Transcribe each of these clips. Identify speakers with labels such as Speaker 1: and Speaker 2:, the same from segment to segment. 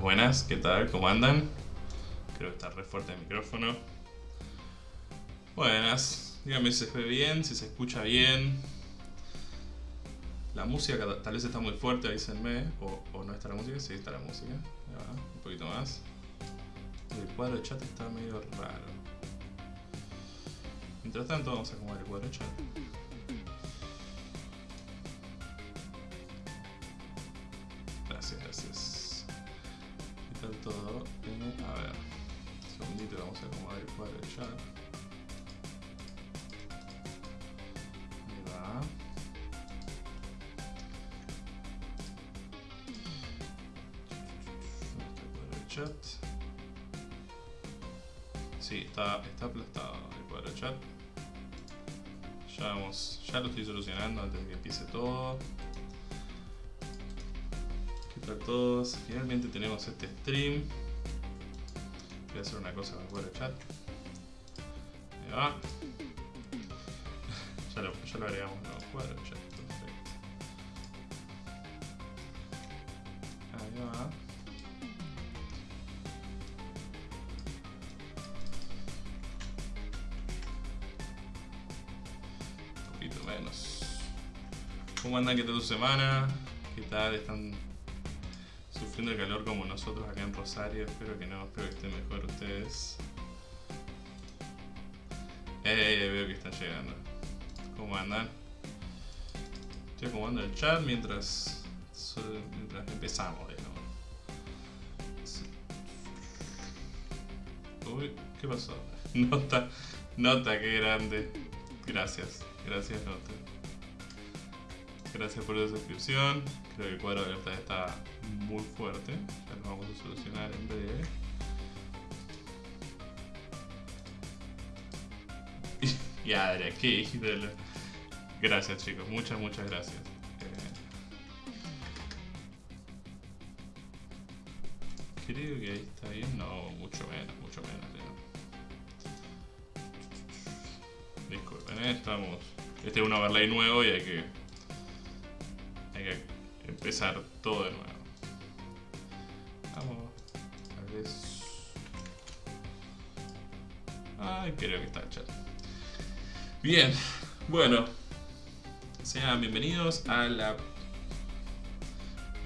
Speaker 1: Buenas, ¿qué tal? ¿Cómo andan? Creo que está re fuerte el micrófono. Buenas, díganme si se ve bien, si se escucha bien. La música tal vez está muy fuerte, avísenme. O, no está la música, sí está la música. Un poquito más. El cuadro de chat está medio raro. Mientras tanto vamos a acomodar el cuadro de chat. A acomodar el. Ahí va. ¿Dónde está el cuadro de chat? Sí, está, está aplastado el cuadro chat. Ya, vamos, ya lo estoy solucionando antes de que empiece todo. ¿Qué tal todos? Finalmente tenemos este stream. Voy a hacer una cosa con el cuadro chat. Va. ya, lo, ya lo agregamos nuevo cuadro va. Un poquito menos. ¿Cómo andan? ¿Qué tal tu semana? ¿Qué tal? ¿Están sufriendo el calor como nosotros acá en Rosario? Espero que no, espero que estén mejor ustedes. Eh, veo que están llegando. ¿Cómo andan? Estoy acomodando el chat mientras, mientras empezamos, digamos. Uy, ¿qué pasó? Nota, nota, qué grande. Gracias, gracias Nota. Gracias por la suscripción. Creo que el cuadro de alerta está muy fuerte. Ya lo vamos a solucionar en breve. Ya, Adria, qué ídolo. Gracias chicos, muchas, muchas gracias. Eh, Creo que ahí está bien. No, mucho menos, mucho menos. ya. Disculpen, eh, estamos. Este es un overlay nuevo y hay que. Hay que empezar todo de nuevo. Vamos. Tal vez. Ay, creo que está el chat. Bien, bueno. Sean bienvenidos a la.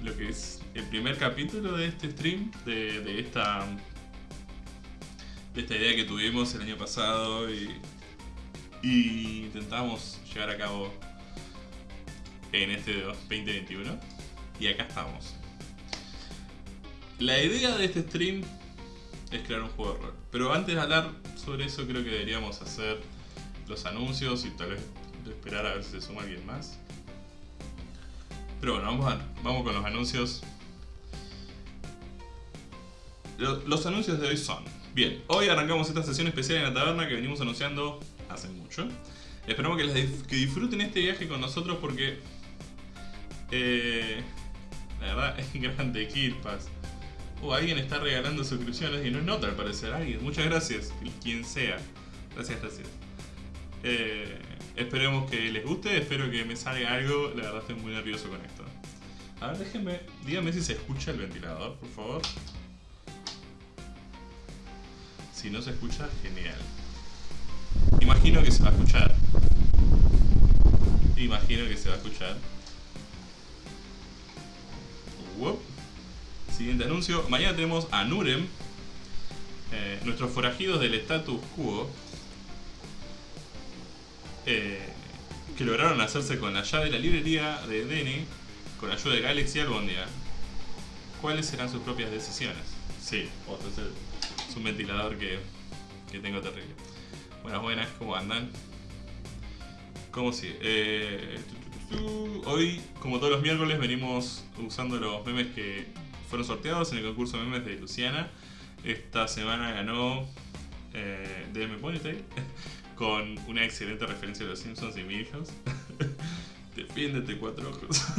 Speaker 1: Lo que es el primer capítulo de este stream, de, esta. De esta idea que tuvimos el año pasado y. Y intentamos llevar a cabo en este 2021. Y acá estamos. La idea de este stream es crear un juego de rol. Pero antes de hablar sobre eso creo que deberíamos hacer los anuncios y tal vez esperar a ver si se suma alguien más. Pero bueno, vamos, a- vamos con los anuncios. Lo- Los anuncios de hoy son... Bien, hoy arrancamos esta sesión especial en la taberna que venimos anunciando hace mucho. Esperamos que, que disfruten este viaje con nosotros porque... eh, la verdad es grande Kirpas. Oh, alguien está regalando suscripciones y no es nota al parecer. Alguien, muchas gracias. Quien sea. Gracias, gracias. Eh, esperemos que les guste, espero que me salga algo. La verdad estoy muy nervioso con esto. A ver, déjenme, díganme si se escucha el ventilador, por favor. Si no se escucha, genial. Imagino que se va a escuchar. Imagino que se va a escuchar. Siguiente anuncio. Mañana tenemos a Nurem, eh, nuestros forajidos del status quo, eh, que lograron hacerse con la llave de la librería de Dene, con ayuda de Galaxy y Albondia. ¿Cuáles serán sus propias decisiones? Sí, otro es, un ventilador que, que tengo terrible. Buenas, buenas, ¿cómo andan? ¿Cómo sigue? Eh. Hoy, como todos los miércoles, venimos usando los memes que fueron sorteados en el concurso de memes de Luciana. Esta semana ganó eh, DM Ponytail con una excelente referencia de los Simpsons y Milhouse. Defiéndete cuatro ojos.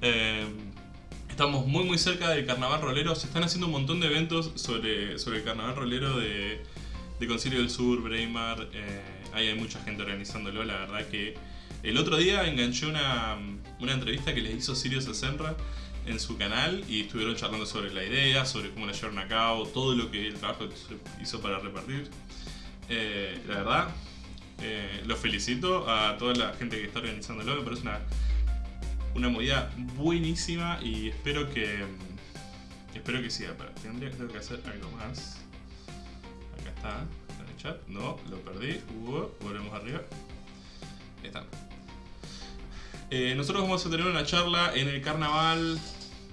Speaker 1: Eh, estamos muy muy cerca del carnaval rolero. Se están haciendo un montón de eventos sobre, sobre el carnaval rolero de, de Concilio del Sur, Breimar. eh, ahí hay mucha gente organizándolo. La verdad que el otro día enganché una, una entrevista que les hizo Sirius a Senra en su canal y estuvieron charlando sobre la idea, sobre cómo la llevaron a cabo, todo lo que el trabajo hizo para repartir. Eh, la verdad, eh, los felicito a toda la gente que está organizándolo, me parece una, una movida buenísima y espero que espero que siga. Pero tendría tengo que hacer algo más. Acá está, en el chat. No, lo perdí. Volvemos arriba. Ahí está. Eh, nosotros vamos a tener una charla en el carnaval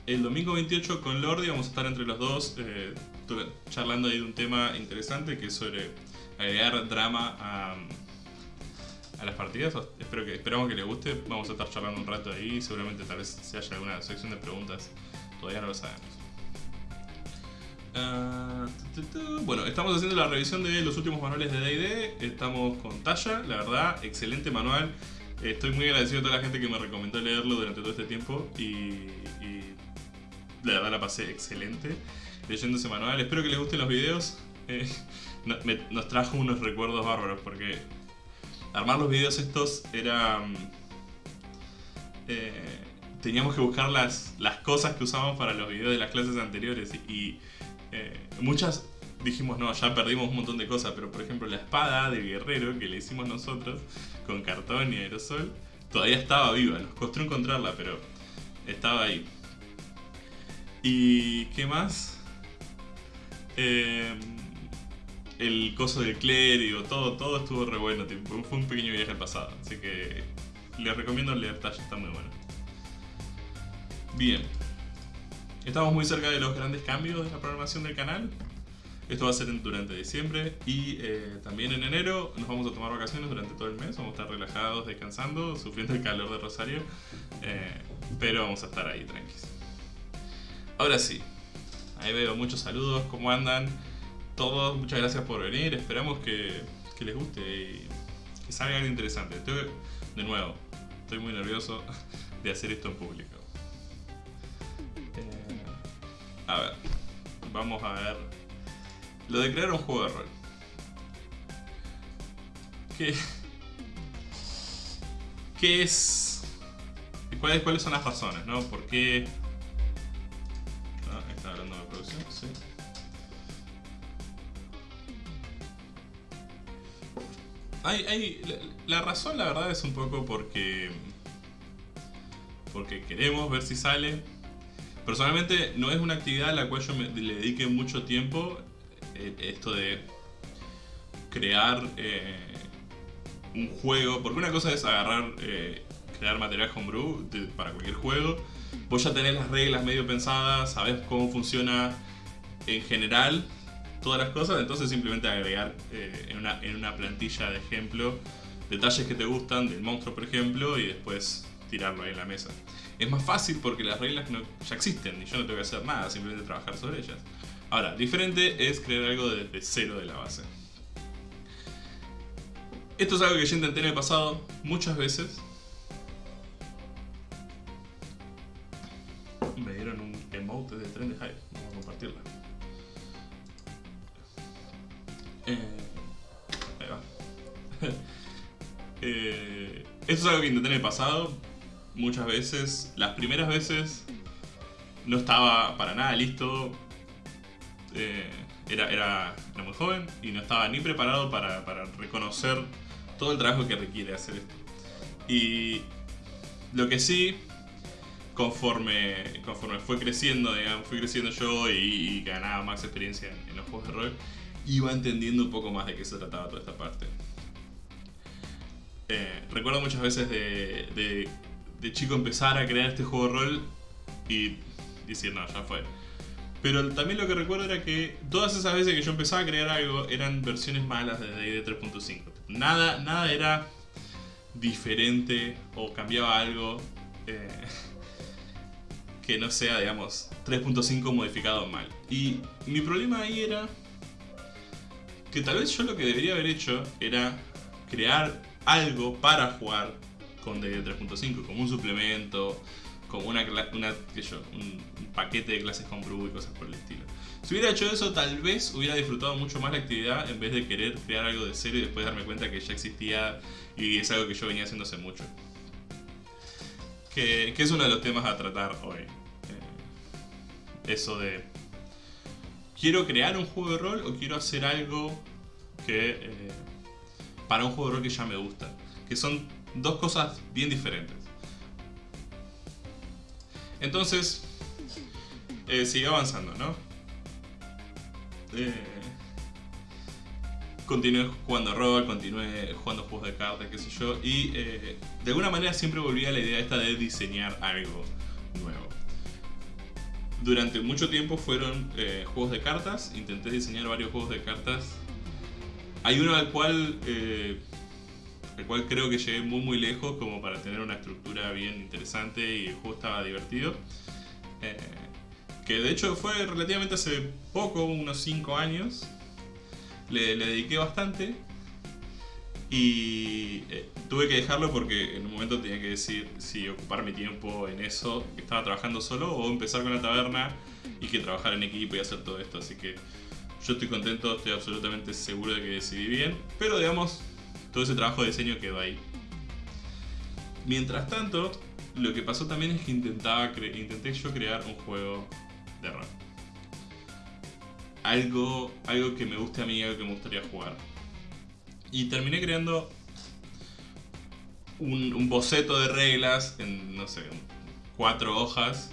Speaker 1: el domingo 28 con Lordi. Vamos a estar entre los dos charlando ahí de un tema interesante que es sobre agregar drama a, las partidas. Espero que, esperamos que les guste. Vamos a estar charlando un rato ahí. Seguramente tal vez se haya alguna sección de preguntas. Todavía no lo sabemos. Ah, bueno, estamos haciendo la revisión de los últimos manuales de D&D. Estamos con Talla, la verdad, excelente manual. Estoy muy agradecido a toda la gente que me recomendó leerlo durante todo este tiempo y, y la verdad la pasé excelente leyendo ese manual. Espero que les gusten los videos. Eh, nos trajo unos recuerdos bárbaros porque armar los videos estos era... Mm, eh, teníamos que buscar las, las cosas que usábamos para los videos de las clases anteriores y, eh, muchas dijimos, no, ya perdimos un montón de cosas, pero por ejemplo la espada de guerrero que le hicimos nosotros con cartón y aerosol, todavía estaba viva, nos costó encontrarla, pero estaba ahí. ¿Y qué más? Eh, el coso del clérigo, todo, todo estuvo re bueno, fue un pequeño viaje al pasado, así que les recomiendo leer Tash, está muy bueno. Bien, estamos muy cerca de los grandes cambios de la programación del canal, esto va a ser durante diciembre y eh, también en enero nos vamos a tomar vacaciones durante todo el mes, vamos a estar relajados, descansando, sufriendo el calor de Rosario, eh, pero vamos a estar ahí tranquilos. Ahora sí, ahí veo muchos saludos, ¿cómo andan? Todos, muchas gracias por venir, esperamos que, les guste y que salga algo interesante. Estoy, de nuevo, estoy muy nervioso de hacer esto en público. Eh, a ver, vamos a ver lo de crear un juego de rol. ¿Qué, qué es? ¿Cuáles, ¿Cuáles son las razones? ¿no? ¿Por qué? Ah, está hablando de producción, sí. Hay, hay, la, razón, la verdad, es un poco porque. Porque queremos ver si sale. Personalmente, no es una actividad a la cual yo me, le dedique mucho tiempo. Eh, esto de crear eh, un juego, porque una cosa es agarrar, eh, crear material homebrew para cualquier juego, vos ya tenés las reglas medio pensadas, sabés cómo funciona en general todas las cosas, entonces simplemente agregar en, una, en una plantilla de ejemplo detalles que te gustan del monstruo por ejemplo y después tirarlo ahí en la mesa. Es más fácil porque las reglas no, ya existen y yo no tengo que hacer nada, simplemente trabajar sobre ellas. Ahora, diferente es crear algo desde cero de la base. Esto es algo que yo intenté en el pasado muchas veces. Me dieron un emote de tren de Hive. Eh, esto es algo que intenté en el pasado muchas veces. Las primeras veces no estaba para nada listo eh, era, era, muy joven y no estaba ni preparado para, reconocer todo el trabajo que requiere hacer esto. Y lo que sí, conforme, conforme fue creciendo, digamos, fui creciendo yo y, ganaba más experiencia en, los juegos de rol, iba entendiendo un poco más de qué se trataba toda esta parte. Eh, recuerdo muchas veces de, chico empezar a crear este juego rol y decir, no, ya fue. Pero también lo que recuerdo era que todas esas veces que yo empezaba a crear algo eran versiones malas de D&D 3.5. Nada, nada era diferente o cambiaba algo eh, que no sea, digamos, 3.5 modificado mal. Y mi problema ahí era que tal vez yo lo que debería haber hecho era crear algo para jugar con D&D 3.5, como un suplemento, como una, una yo, un, paquete de clases con Brew y cosas por el estilo. Si hubiera hecho eso, tal vez hubiera disfrutado mucho más la actividad en vez de querer crear algo de cero y después darme cuenta que ya existía y es algo que yo venía haciendo hace mucho. Que, es uno de los temas a tratar hoy. Eh, eso de quiero crear un juego de rol o quiero hacer algo que eh, para un juego de que ya me gusta. Que son dos cosas bien diferentes. Entonces, eh, sigue avanzando, ¿no? Eh, continué jugando rol, continué jugando juegos de cartas, qué sé yo, y eh, de alguna manera siempre volví a la idea esta de diseñar algo nuevo. Durante mucho tiempo fueron eh, juegos de cartas, intenté diseñar varios juegos de cartas. Hay uno al cual, eh, al cual creo que llegué muy muy lejos como para tener una estructura bien interesante y el juego estaba divertido. Eh, que de hecho fue relativamente hace poco, unos 5 años. Le, dediqué bastante y eh, tuve que dejarlo porque en un momento tenía que decir si ocupar mi tiempo en eso, que estaba trabajando solo, o empezar con la taberna y que trabajar en equipo y hacer todo esto. Así que yo estoy contento, estoy absolutamente seguro de que decidí bien, pero digamos, todo ese trabajo de diseño quedó ahí. Mientras tanto, lo que pasó también es que intentaba intenté yo crear un juego de rol. Algo, algo que me guste a mí, algo que me gustaría jugar. Y terminé creando un boceto de reglas en, no sé, cuatro hojas.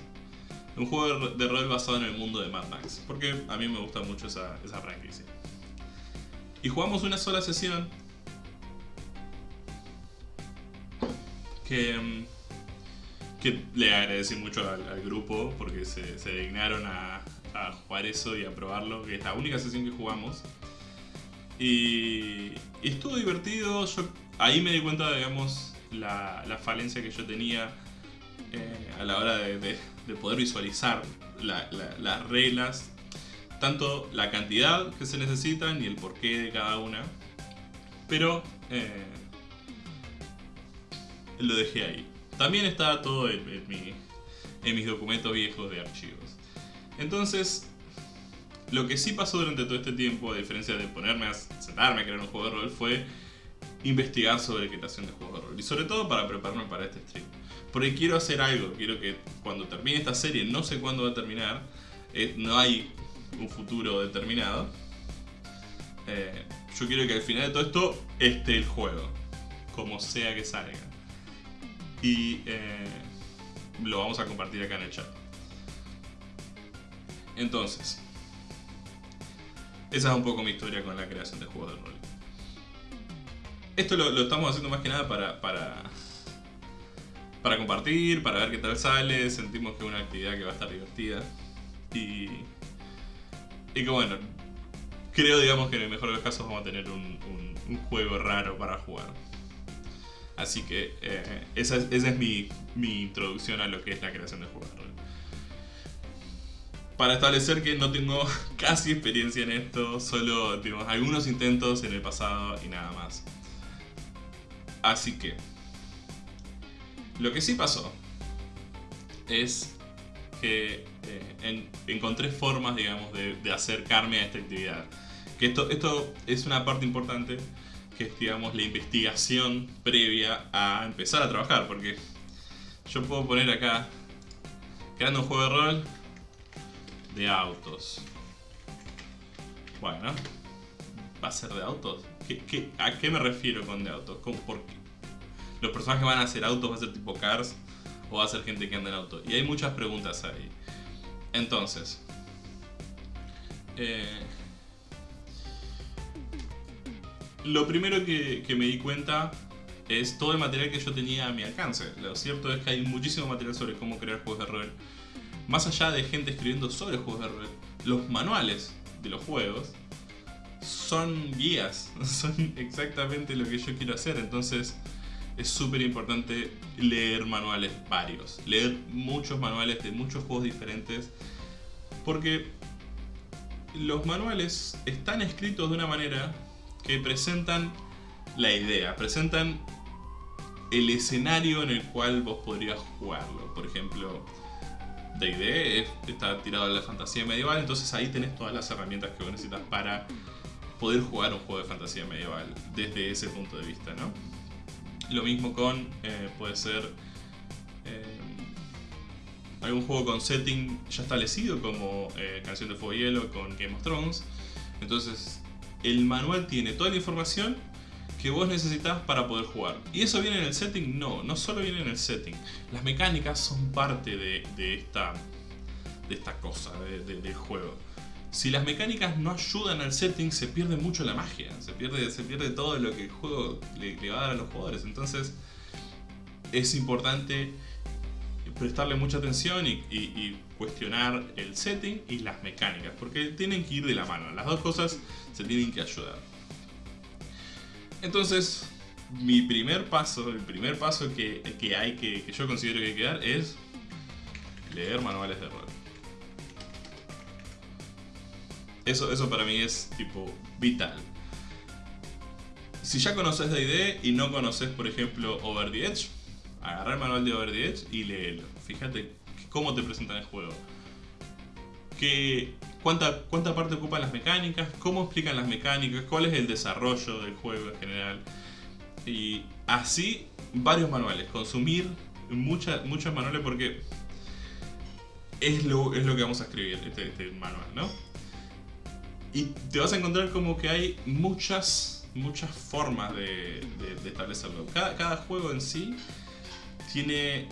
Speaker 1: Un juego de, rol basado en el mundo de Mad Max. Porque a mí me gusta mucho esa, esa franquicia. Y jugamos una sola sesión. Que, mm, que le agradecí mucho al, grupo porque se, se dignaron a, jugar eso y a probarlo. Que es la única sesión que jugamos. Y, estuvo divertido. Yo ahí me di cuenta, digamos, la, la falencia que yo tenía eh, a la hora de- de poder visualizar la- la- las reglas. Tanto la cantidad que se necesitan y el porqué de cada una. Pero eh, lo dejé ahí. También está todo en, en mis documentos viejos de archivos. Entonces, lo que sí pasó durante todo este tiempo, a diferencia de ponerme a sentarme a crear un juego de rol, fue investigar sobre creación de juegos de rol. Y sobre todo para prepararme para este stream. Porque quiero hacer algo, quiero que cuando termine esta serie, no sé cuándo va a terminar, eh, no hay un futuro determinado. eh, yo quiero que al final de todo esto esté el juego, como sea que salga. Y eh, lo vamos a compartir acá en el chat. Entonces, esa es un poco mi historia con la creación de juegos de rol. Esto lo, lo estamos haciendo más que nada para, para, para compartir, para ver qué tal sale. Sentimos que es una actividad que va a estar divertida. Y, y que bueno, creo digamos que en el mejor de los casos vamos a tener un, juego raro para jugar. Así que eh, esa, es, mi, mi introducción a lo que es la creación de juegos de rol. Para establecer que no tengo casi experiencia en esto, solo tuvimos algunos intentos en el pasado y nada más. Así que, lo que sí pasó es que eh, en- encontré formas, digamos, de, acercarme a esta actividad. Que esto, esto es una parte importante, que es, digamos, la investigación previa a empezar a trabajar, porque yo puedo poner acá, creando un juego de rol de autos. Bueno, ¿va a ser de autos? ¿Qué, qué- a qué me refiero con de autos? ¿Cómo- por qué? ¿Los personajes van a ser autos? ¿Va a ser tipo cars? ¿O va a ser gente que anda en auto? Y hay muchas preguntas ahí. Entonces, eh, lo primero que, que me di cuenta es todo el material que yo tenía a mi alcance. Lo cierto es que hay muchísimo material sobre cómo crear juegos de rol. Más allá de gente escribiendo sobre juegos de rol, los manuales de los juegos son guías, son exactamente lo que yo quiero hacer. Entonces es súper importante leer manuales varios, leer muchos manuales de muchos juegos diferentes, porque los manuales están escritos de una manera que presentan la idea, presentan el escenario en el cual vos podrías jugarlo. Por ejemplo, D&D es- está tirado a la fantasía medieval, entonces ahí tenés todas las herramientas que vos necesitas para poder jugar un juego de fantasía medieval desde ese punto de vista, ¿no? Lo mismo con, eh, puede ser, eh, algún juego con setting ya establecido como eh, Canción de Fuego y Hielo con Game of Thrones. Entonces el manual tiene toda la información que vos necesitas para poder jugar. ¿Y eso viene en el setting? No, no solo viene en el setting. Las mecánicas son parte de, esta, de esta cosa, del juego. Si las mecánicas no ayudan al setting, se pierde mucho la magia. Se pierde, se pierde todo lo que el juego le, va a dar a los jugadores. Entonces, es importante prestarle mucha atención y, cuestionar el setting y las mecánicas. Porque tienen que ir de la mano. Las dos cosas se tienen que ayudar. Entonces, mi primer paso, el primer paso que, hay que, que yo considero que hay que dar es leer manuales de rol. Eso, eso para mí es tipo vital. Si ya conoces D&D y no conoces, por ejemplo, Over the Edge, agarra el manual de Over the Edge y léelo. Fíjate cómo te presentan el juego. ¿Qué, cuánta, ¿Cuánta parte ocupan las mecánicas? ¿Cómo explican las mecánicas? ¿Cuál es el desarrollo del juego en general? Y así, varios manuales. Consumir mucha, muchos manuales porque es lo, es lo que vamos a escribir, este, este manual, ¿no? Y te vas a encontrar como que hay muchas, muchas formas de, establecerlo. Cada, juego en sí tiene,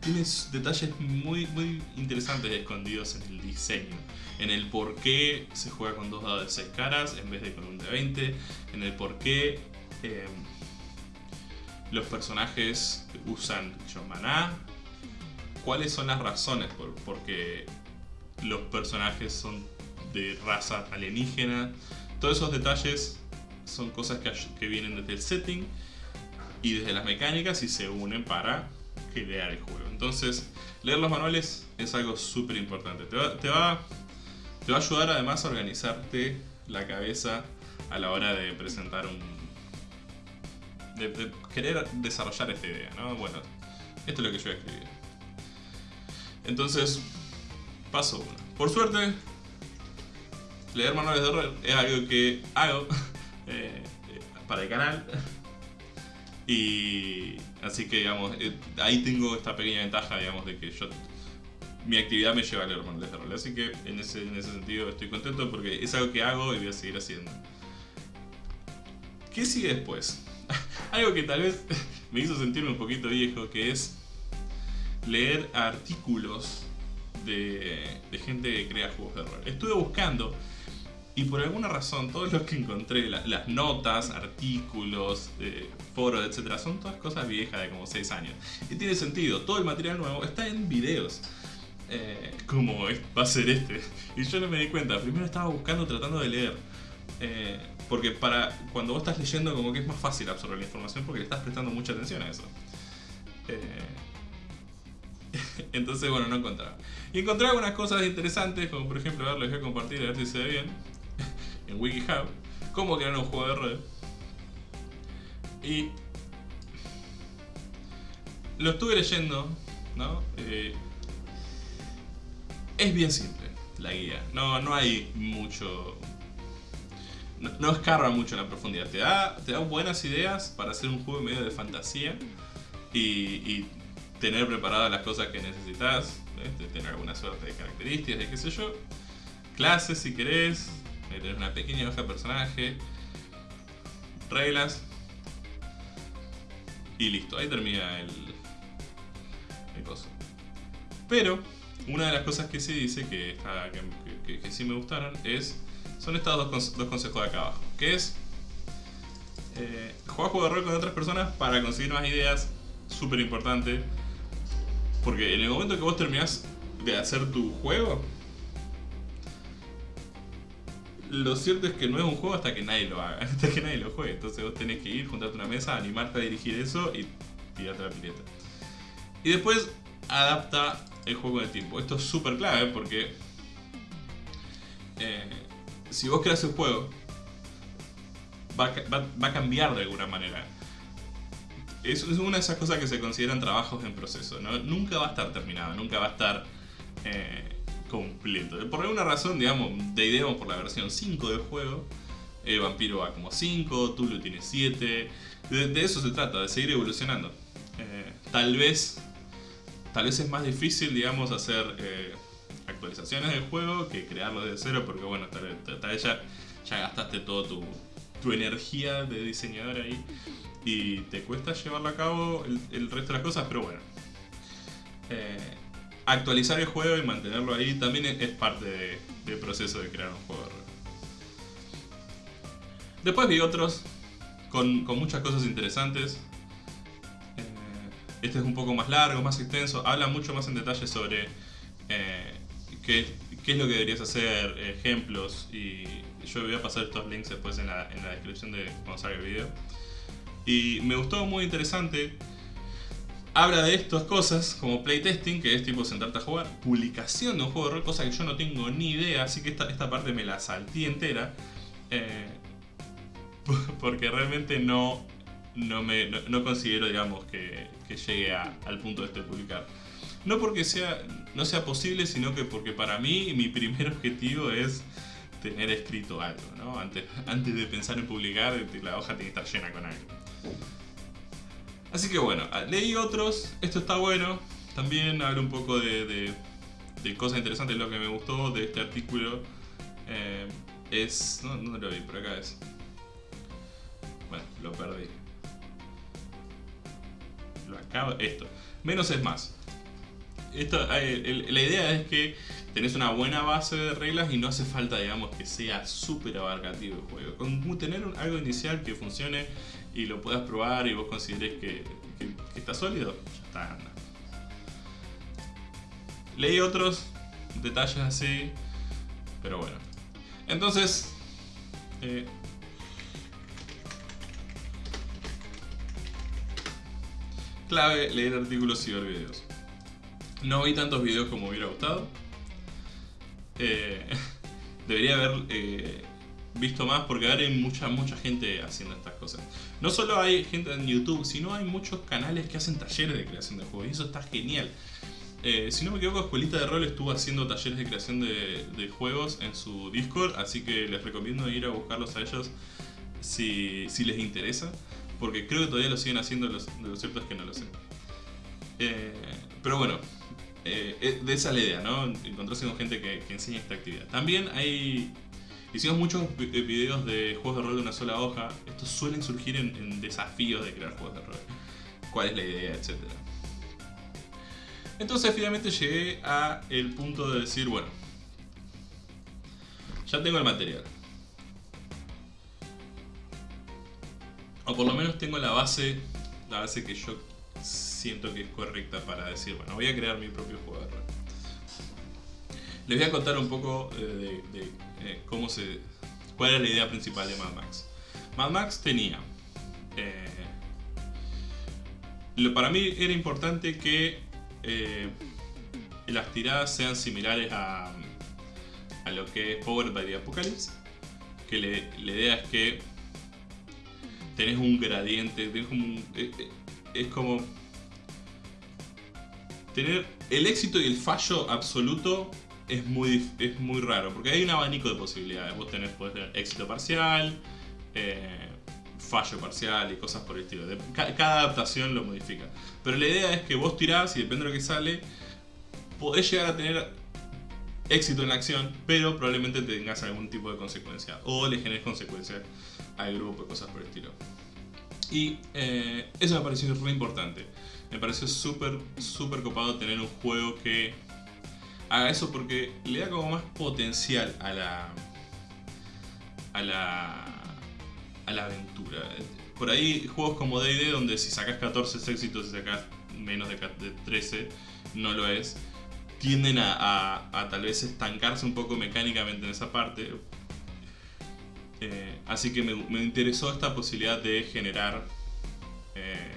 Speaker 1: tiene detalles muy, muy interesantes escondidos en el diseño. En el por qué se juega con dos dados de 6 caras en vez de con un de 20. En el por qué em, los personajes usan maná. ¿Cuáles son las razones por, por qué los personajes son de raza alienígena. Todos esos detalles son cosas que, vienen desde el setting y desde las mecánicas y se unen para crear el juego. Entonces, leer los manuales es algo súper importante. Te va, te, va, a ayudar además a organizarte la cabeza a la hora de presentar un... De, querer desarrollar esta idea, ¿no? Bueno, esto es lo que yo voy a escribir. Entonces, paso uno. Por suerte, leer manuales de rol es algo que hago eh, para el canal. Y así que, digamos, eh, ahí tengo esta pequeña ventaja, digamos, de que yo mi actividad me lleva a leer manuales de rol. Así que en ese, en ese sentido estoy contento porque es algo que hago y voy a seguir haciendo. ¿Qué sigue después? algo que tal vez me hizo sentirme un poquito viejo, que es leer artículos de, de gente que crea juegos de rol. Estuve buscando y por alguna razón, todos los que encontré, las notas, artículos, eh, foros, etc., son todas cosas viejas de como 6 años. Y tiene sentido, todo el material nuevo está en videos. Eh, como va a ser este. Y yo no me di cuenta, primero estaba buscando, tratando de leer. Eh, porque para cuando vos estás leyendo como que es más fácil absorber la información porque le estás prestando mucha atención a eso. Entonces, bueno, no encontraba. Y encontré algunas cosas interesantes, como por ejemplo, a ver, les voy a compartir a ver si se ve bien en WikiHow cómo crear un juego de rol. Y lo estuve leyendo, ¿no? Eh, es bien simple la guía, no, no hay mucho... No, escarba mucho en la profundidad, te da, te da buenas ideas para hacer un juego medio de fantasía y, tener preparadas las cosas que necesitas, tener alguna suerte de características, de qué sé yo, clases si querés, tener una pequeña hoja de personaje, reglas y listo, ahí termina el, el coso. Pero una de las cosas que sí dice que, que, sí me gustaron es son estos dos, dos, consejos de acá abajo, que es eh, jugar juego de rol con otras personas para conseguir más ideas, súper importante, porque en el momento que vos terminás de hacer tu juego, lo cierto es que no es un juego hasta que nadie lo haga, hasta que nadie lo juegue. Entonces vos tenés que ir, juntarte una mesa, animarte a dirigir eso y tirarte la pileta. Y después adapta el juego en tiempo. Esto es súper clave porque eh, si vos creas el juego, va, a cambiar de alguna manera. Es, una de esas cosas que se consideran trabajos en proceso. Nunca va a estar terminado, nunca va a estar... Eh, Por alguna razón, digamos, de por la versión 5 del juego. El vampiro va como 5, Tulu tiene 7. De, eso se trata, de seguir evolucionando. Eh, tal vez tal vez es más difícil, digamos, hacer eh, actualizaciones del juego que crearlo de cero, porque bueno, tal, vez ya, gastaste toda tu, tu, energía de diseñador ahí y te cuesta llevarlo a cabo el, resto de las cosas, pero bueno. Eh, actualizar el juego y mantenerlo ahí también es, parte del proceso de crear un juego. Después vi otros con, muchas cosas interesantes. Eh, este es un poco más largo, más extenso, habla mucho más en detalle sobre eh, qué, es lo que deberías hacer, ejemplos y yo voy a pasar estos links después en la, en la descripción de cuando salga el video. Y me gustó muy interesante. Habla de estas cosas como playtesting, que es tipo sentarte a jugar, publicación de un juego de rol, cosa que yo no tengo ni idea, así que esta, esta parte me la salté entera. Eh, porque realmente no, no, me, no, considero, digamos, que, que llegue al punto de esto de publicar. No porque sea, no sea posible, sino que porque para mí mi primer objetivo es tener escrito algo, ¿no? Antes, antes de pensar en publicar, la hoja tiene que estar llena con algo. Así que bueno, ah, leí otros, esto está bueno, también hablo un poco de, cosas interesantes, lo que me gustó de este artículo eh, es... No, no lo vi, por acá es... Bueno, lo perdí. Lo acabo... Esto. Menos es más. Eh, la idea es que tenés una buena base de reglas y no hace falta, digamos, que sea súper abarcativo el juego. Con tener algo inicial que funcione y lo puedas probar y vos consideres que, está sólido, ya está, anda. Leí otros detalles así, pero bueno. Entonces, eh, clave leer artículos y ver videos. No vi tantos videos como hubiera gustado. Eh, debería haber eh, visto más porque ahora hay mucha, mucha gente haciendo estas cosas. No solo hay gente en YouTube, sino hay muchos canales que hacen talleres de creación de juegos y eso está genial. Eh, si no me equivoco, Escuelita de Rol estuvo haciendo talleres de creación de, juegos en su Discord, así que les recomiendo ir a buscarlos a ellos si, si les interesa, porque creo que todavía lo siguen haciendo, los, lo cierto es que no lo sé. Eh, pero bueno, eh, de esa es la idea, ¿no? Encontrarse con gente que, que enseña esta actividad. También hay Hicimos muchos eh, videos de juegos de rol de una sola hoja. Estos suelen surgir en, desafíos de crear juegos de rol. ¿Cuál es la idea? Etcétera. Entonces finalmente llegué a el punto de decir, bueno, ya tengo el material. O por lo menos tengo la base, la base que yo siento que es correcta para decir, bueno, voy a crear mi propio juego de rol. Les voy a contar un poco eh, de, eh, cómo se, cuál era la idea principal de Mad Max. Mad Max tenía... Eh, lo, para mí era importante que las tiradas sean similares a, a lo que es Power by the Apocalypse. Que la idea es que tenés un gradiente, es como tener el éxito y el fallo absoluto es muy, es muy raro, porque hay un abanico de posibilidades. Vos tenés, podés tener éxito parcial, eh, fallo parcial y cosas por el estilo. cada adaptación lo modifica. Pero la idea es que vos tirás y depende de lo que sale, podés llegar a tener éxito en la acción, pero probablemente tengas algún tipo de consecuencia. O le generes consecuencias al grupo cosas por el estilo. Y eh, eso me pareció re importante. Me pareció súper, súper copado tener un juego que haga eso porque le da como más potencial a la a la a la aventura. Por ahí juegos como D&D donde si sacas 14 éxitos y sacas menos de 13 no lo es, tienden a, a, tal vez estancarse un poco mecánicamente en esa parte. Eh, así que me, me, interesó esta posibilidad de generar eh,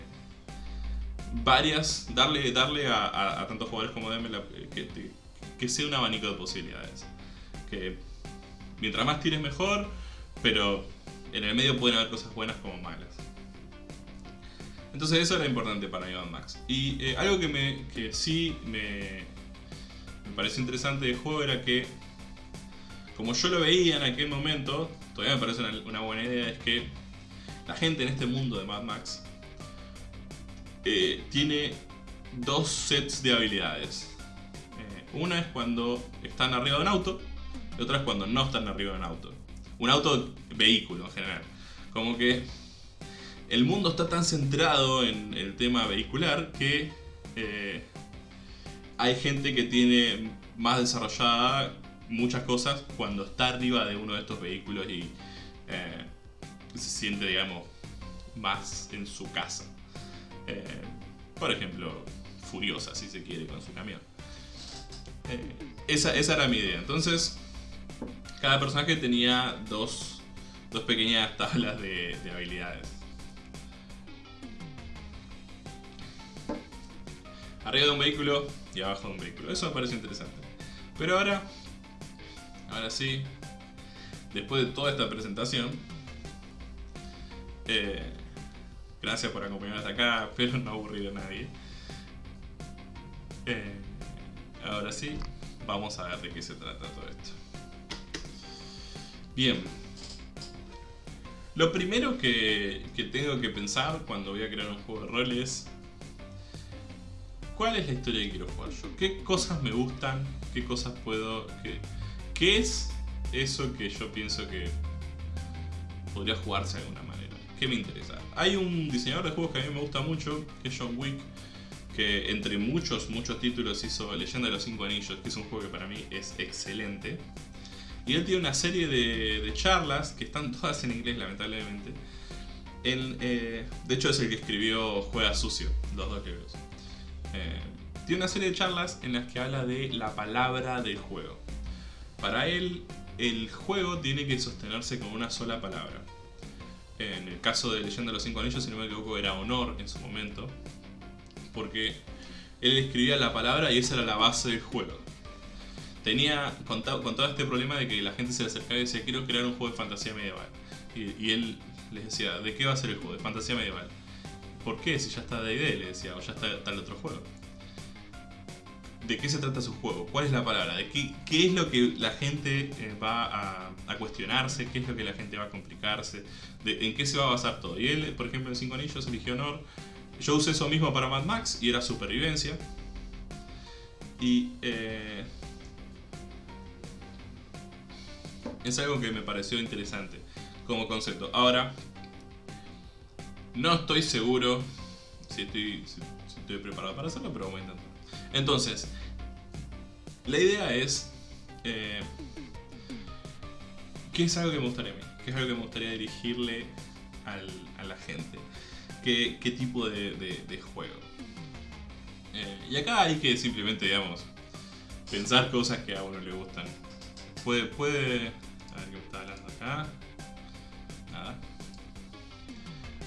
Speaker 1: varias, darle, darle a, tantos jugadores como DM que, que sea un abanico de posibilidades. Que mientras más tires mejor, pero en el medio pueden haber cosas buenas como malas. Entonces eso era importante para Ivan Max. Y eh, algo que, me, que sí me, me pareció interesante del juego era que, como yo lo veía en aquel momento, todavía me parece una, buena idea, es que la gente en este mundo de Mad Max eh, tiene dos sets de habilidades. Una es cuando están arriba de un auto, y otra es cuando no están arriba de un auto. Un auto vehículo en general. Como que el mundo está tan centrado en el tema vehicular que eh, hay gente que tiene más desarrollada muchas cosas cuando está arriba de uno de estos vehículos y eh, se siente, digamos, más en su casa. Eh, por ejemplo, furiosa, si se quiere, con su camión. Esa, esa era mi idea. Entonces, cada personaje tenía dos, dos pequeñas tablas de, habilidades. Arriba de un vehículo y abajo de un vehículo. Eso me parece interesante. Pero ahora, ahora sí, después de toda esta presentación, eh, gracias por acompañarme hasta acá, espero no aburrir a nadie. Eh, ahora sí, vamos a ver de qué se trata todo esto. Bien. Lo primero que, tengo que pensar cuando voy a crear un juego de rol es... ¿Cuál es la historia que quiero jugar yo? ¿Qué cosas me gustan? ¿Qué cosas puedo...? Qué, qué es eso que yo pienso que podría jugarse de alguna manera? ¿Qué me interesa? Hay un diseñador de juegos que a mí me gusta mucho, que es John Wick, que entre muchos, muchos títulos hizo Leyenda de los Cinco Anillos, que es un juego que para mí es excelente. Y él tiene una serie de, charlas, que están todas en inglés lamentablemente. Eh, de hecho es el que escribió Juega Sucio, los dos libros. Eh, tiene una serie de charlas en las que habla de la palabra del juego. Para él, el juego tiene que sostenerse con una sola palabra. En el caso de Leyenda de los Cinco Anillos, si no me equivoco, era honor en su momento. Porque él escribía la palabra y esa era la base del juego tenía con, todo este problema de que la gente se le acercaba y decía quiero crear un juego de fantasía medieval. Y, él les decía, ¿de qué va a ser el juego? De fantasía medieval. ¿Por qué? Si ya está D&D, le decía, o ya está el otro juego. ¿De qué se trata su juego? ¿Cuál es la palabra? ¿De qué, qué es lo que la gente eh, va a, cuestionarse? ¿Qué es lo que la gente va a complicarse? ¿En qué se va a basar todo? Y él, por ejemplo, en Cinco Anillos eligió Honor. Yo usé eso mismo para Mad Max y era supervivencia. Y eh, es algo que me pareció interesante como concepto. Ahora, no estoy seguro si estoy, preparado para hacerlo, pero voy a intentar. Entonces, la idea es... Eh, ¿Qué es algo que me gustaría a mí? ¿Qué es algo que me gustaría dirigirle a la gente? ¿Qué, tipo de, juego? Eh, y acá hay que simplemente, digamos, pensar cosas que a uno le gustan. Puede, puede a ver qué me está hablando acá. Nada.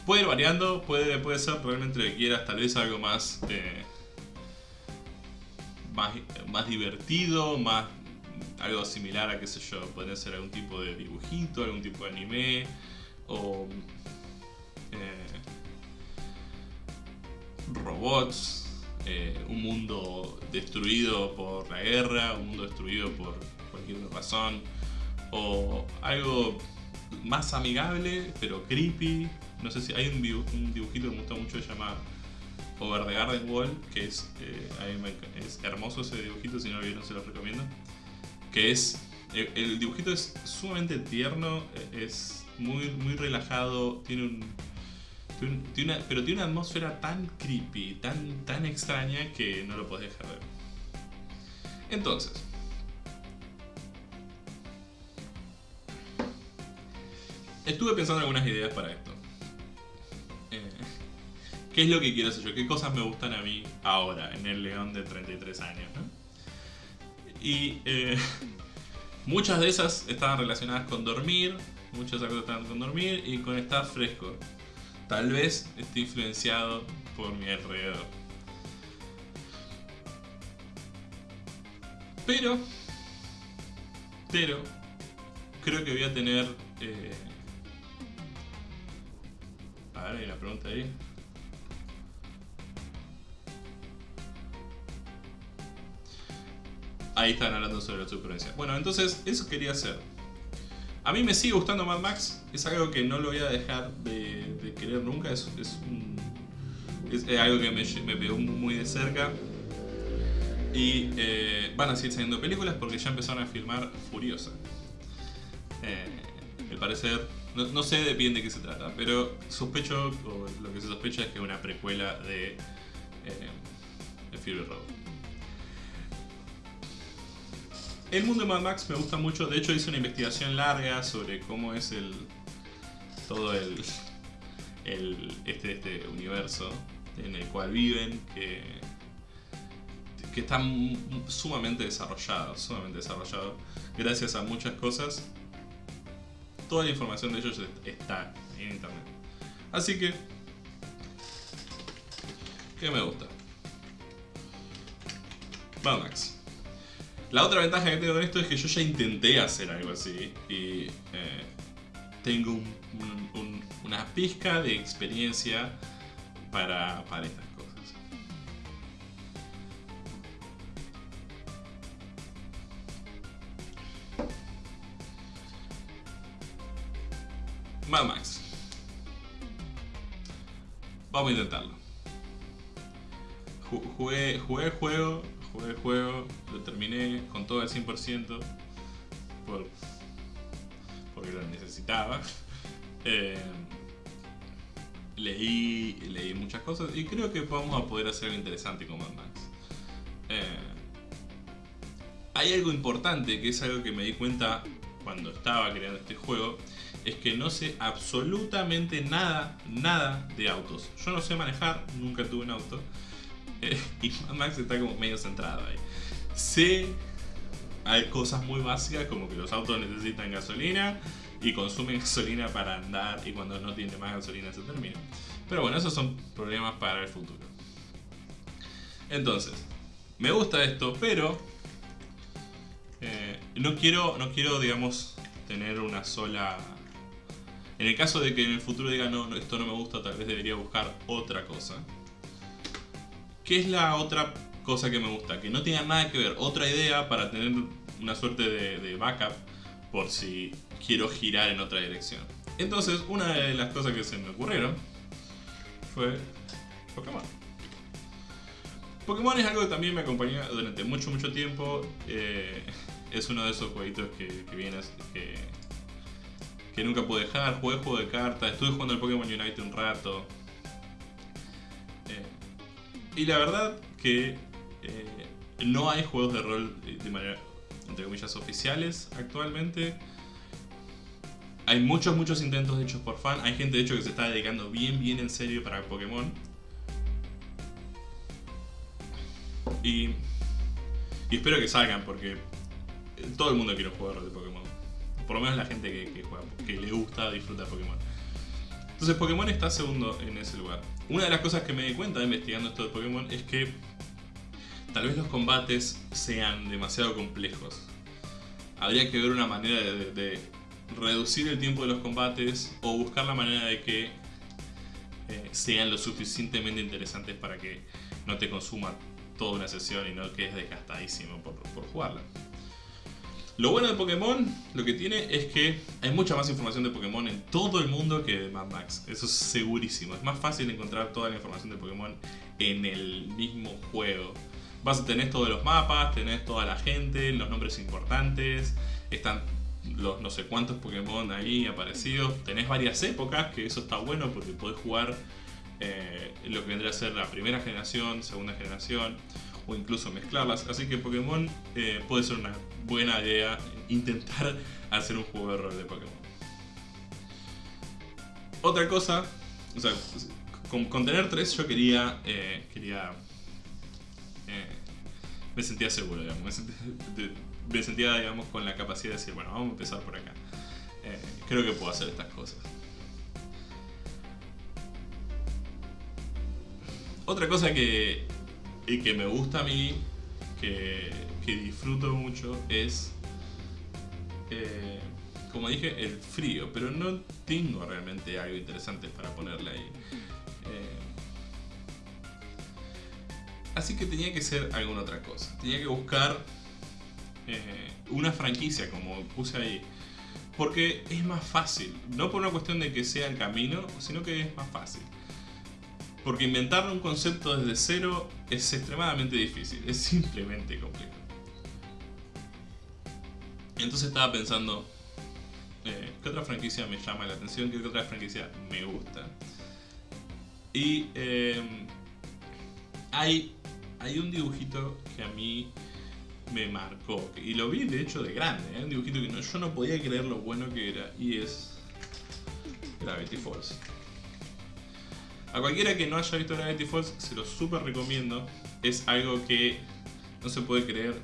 Speaker 1: Puede ir variando, puede, puede ser realmente lo que quieras, tal vez algo más, eh, más, divertido, más algo similar a qué sé yo, podría ser algún tipo de dibujito, algún tipo de anime, o eh, robots, eh, un mundo destruido por la guerra, un mundo destruido por cualquier razón o algo más amigable, pero creepy. No sé si hay un, dibujito que me gusta mucho, se llama Over the Garden Wall, que es, eh, hermoso ese dibujito, si no lo vieron se lo recomiendo. Que es, el, dibujito es sumamente tierno, es muy, muy relajado, tiene un, pero tiene una atmósfera tan creepy, tan, tan extraña que no lo podés dejar de ver. Entonces, estuve pensando en algunas ideas para esto. Eh, ¿Qué es lo que quiero hacer yo? ¿Qué cosas me gustan a mí ahora, en el León de 33 años? Y eh, muchas de esas estaban relacionadas con dormir, muchas cosas estaban con dormir y con estar fresco. Tal vez esté influenciado por mi alrededor. Pero, pero, creo que voy a tener eh, a ver, hay una pregunta ahí. Ahí están hablando sobre la supervivencia. Bueno, entonces eso quería hacer. A mí me sigue gustando Mad Max. Es algo que no lo voy a dejar de, querer nunca. Es, algo que me, me, pegó muy de cerca. Y eh, van a seguir saliendo películas porque ya empezaron a filmar Furiosa. Eh, al parecer, no, sé de bien de qué se trata, pero sospecho, o lo que se sospecha es que es una precuela de, eh, de Fury Road. El mundo de Mad Max me gusta mucho, de hecho hice una investigación larga sobre cómo es el todo el, el este, este universo en el cual viven, que, que está sumamente desarrollado, sumamente desarrollado, gracias a muchas cosas. Toda la información de ellos está en internet. Así que, ¿qué me gusta? Mad Max. La otra ventaja que tengo con esto es que yo ya intenté hacer algo así y eh, tengo una pizca de experiencia para, para estas cosas. Mad Max. Vamos a intentarlo. Jugué, jugué el juego jugué el juego, lo terminé con todo al 100% por, porque lo necesitaba. Eh, leí, leí muchas cosas y creo que vamos a poder hacer algo interesante con Mad Max. Eh, hay algo importante que es algo que me di cuenta cuando estaba creando este juego, es que no sé absolutamente nada, nada de autos. Yo no sé manejar, nunca tuve un auto. y Max está como medio centrado ahí. Sí, hay cosas muy básicas como que los autos necesitan gasolina y consumen gasolina para andar y cuando no tiene más gasolina se termina. Pero bueno, esos son problemas para el futuro. Entonces, me gusta esto, pero eh, no quiero, no quiero, digamos, tener una sola... En el caso de que en el futuro diga, no, esto no me gusta, tal vez debería buscar otra cosa. ¿Qué es la otra cosa que me gusta? Que no tenga nada que ver, otra idea para tener una suerte de, backup por si quiero girar en otra dirección. Entonces, una de las cosas que se me ocurrieron fue Pokémon. Pokémon es algo que también me acompaña durante mucho, mucho tiempo. Eh, es uno de esos jueguitos que, que que, que nunca pude dejar. Jugué juego de cartas, estuve jugando el Pokémon Unite un rato. Y la verdad que eh, no hay juegos de rol de manera, entre comillas, oficiales actualmente. Hay muchos, muchos intentos hechos por fan. Hay gente, de hecho, que se está dedicando bien, bien en serio para Pokémon. Y, y espero que salgan porque todo el mundo quiere jugar de Pokémon. Por lo menos la gente que, que, juega, que le gusta disfrutar Pokémon. Entonces Pokémon está segundo en ese lugar. Una de las cosas que me di cuenta investigando esto de Pokémon es que tal vez los combates sean demasiado complejos. Habría que ver una manera de, reducir el tiempo de los combates o buscar la manera de que eh, sean lo suficientemente interesantes para que no te consuma toda una sesión y no quedes desgastadísimo por, por jugarla. Lo bueno de Pokémon, lo que tiene es que hay mucha más información de Pokémon en todo el mundo que de Mad Max. Eso es segurísimo. Es más fácil encontrar toda la información de Pokémon en el mismo juego. Vas a tener todos los mapas, tenés toda la gente, los nombres importantes, están los no sé cuántos Pokémon ahí aparecidos. Tenés varias épocas, que eso está bueno porque podés jugar eh, lo que vendría a ser la primera generación, segunda generación o incluso mezclarlas. Así que Pokémon eh, puede ser una buena idea intentar hacer un juego de rol de Pokémon. Otra cosa, o sea, con, tener tres yo quería, eh, quería, eh, me sentía seguro, digamos, me sentía, digamos, con la capacidad de decir, bueno, vamos a empezar por acá. creo que puedo hacer estas cosas. Otra cosa que y que me gusta a mí, que, disfruto mucho, es, eh, como dije, el frío, pero no tengo realmente algo interesante para ponerle ahí. Eh, así que tenía que ser alguna otra cosa. Tenía que buscar eh, una franquicia, como puse ahí. Porque es más fácil. No por una cuestión de que sea el camino, sino que es más fácil. Porque inventar un concepto desde cero es extremadamente difícil, es simplemente complicado. Entonces estaba pensando, eh, ¿qué otra franquicia me llama la atención? ¿Qué otra franquicia me gusta? Y eh, hay, hay un dibujito que a mí me marcó, y lo vi de hecho de grande, ¿eh? un dibujito que no, yo no podía creer lo bueno que era, y es Gravity Falls. A cualquiera que no haya visto Gravity Falls, se lo súper recomiendo. Es algo que no se puede creer.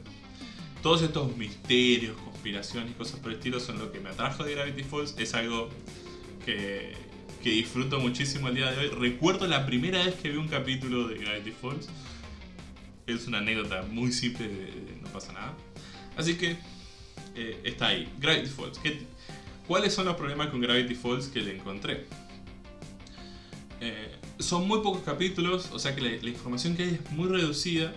Speaker 1: Todos estos misterios, conspiraciones y cosas por el estilo son lo que me atrajo de Gravity Falls. Es algo que, que disfruto muchísimo el día de hoy. Recuerdo la primera vez que vi un capítulo de Gravity Falls. Es una anécdota muy simple, no pasa nada. Así que eh, está ahí. Gravity Falls. ¿Cuáles son los problemas con Gravity Falls que le encontré? Eh, son muy pocos capítulos, o sea que la, información que hay es muy reducida,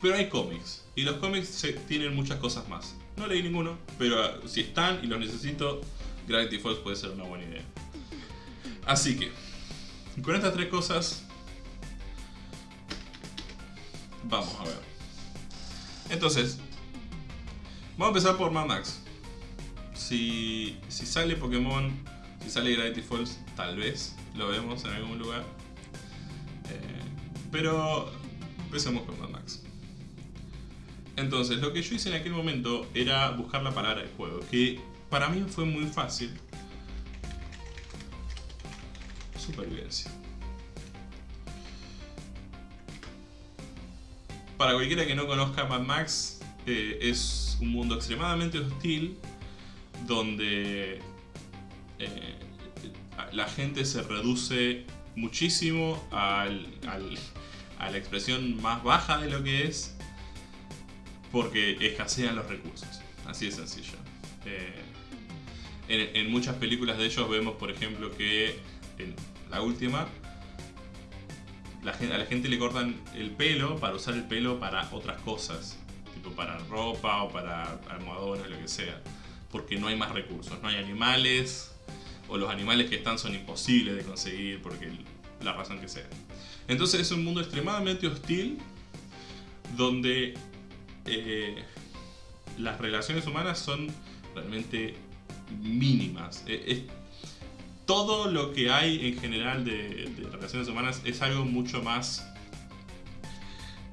Speaker 1: pero hay cómics, y los cómics tienen muchas cosas más. No leí ninguno, pero ah, si están y los necesito, Gravity Falls puede ser una buena idea. Así que, con estas tres cosas, vamos a ver. Entonces, vamos a empezar por Mad Max. Si, si sale Pokémon, si sale Gravity Falls, tal vez lo vemos en algún lugar. Eh, pero empecemos con Mad Max. Entonces, lo que yo hice en aquel momento era buscar la palabra del juego, que para mí fue muy fácil. Supervivencia. Para cualquiera que no conozca Mad Max, eh, es un mundo extremadamente hostil donde eh, la gente se reduce muchísimo al, a la expresión más baja de lo que es porque escasean los recursos. Así de sencillo. Eh, en, muchas películas de ellos vemos, por ejemplo, que la última la a la gente le cortan el pelo para usar el pelo para otras cosas, tipo para ropa o para almohadones, lo que sea, porque no hay más recursos, no hay animales, o los animales que están son imposibles de conseguir porque la razón que sea. Entonces es un mundo extremadamente hostil donde eh, las relaciones humanas son realmente mínimas. Eh, todo lo que hay en general de, relaciones humanas es algo mucho más...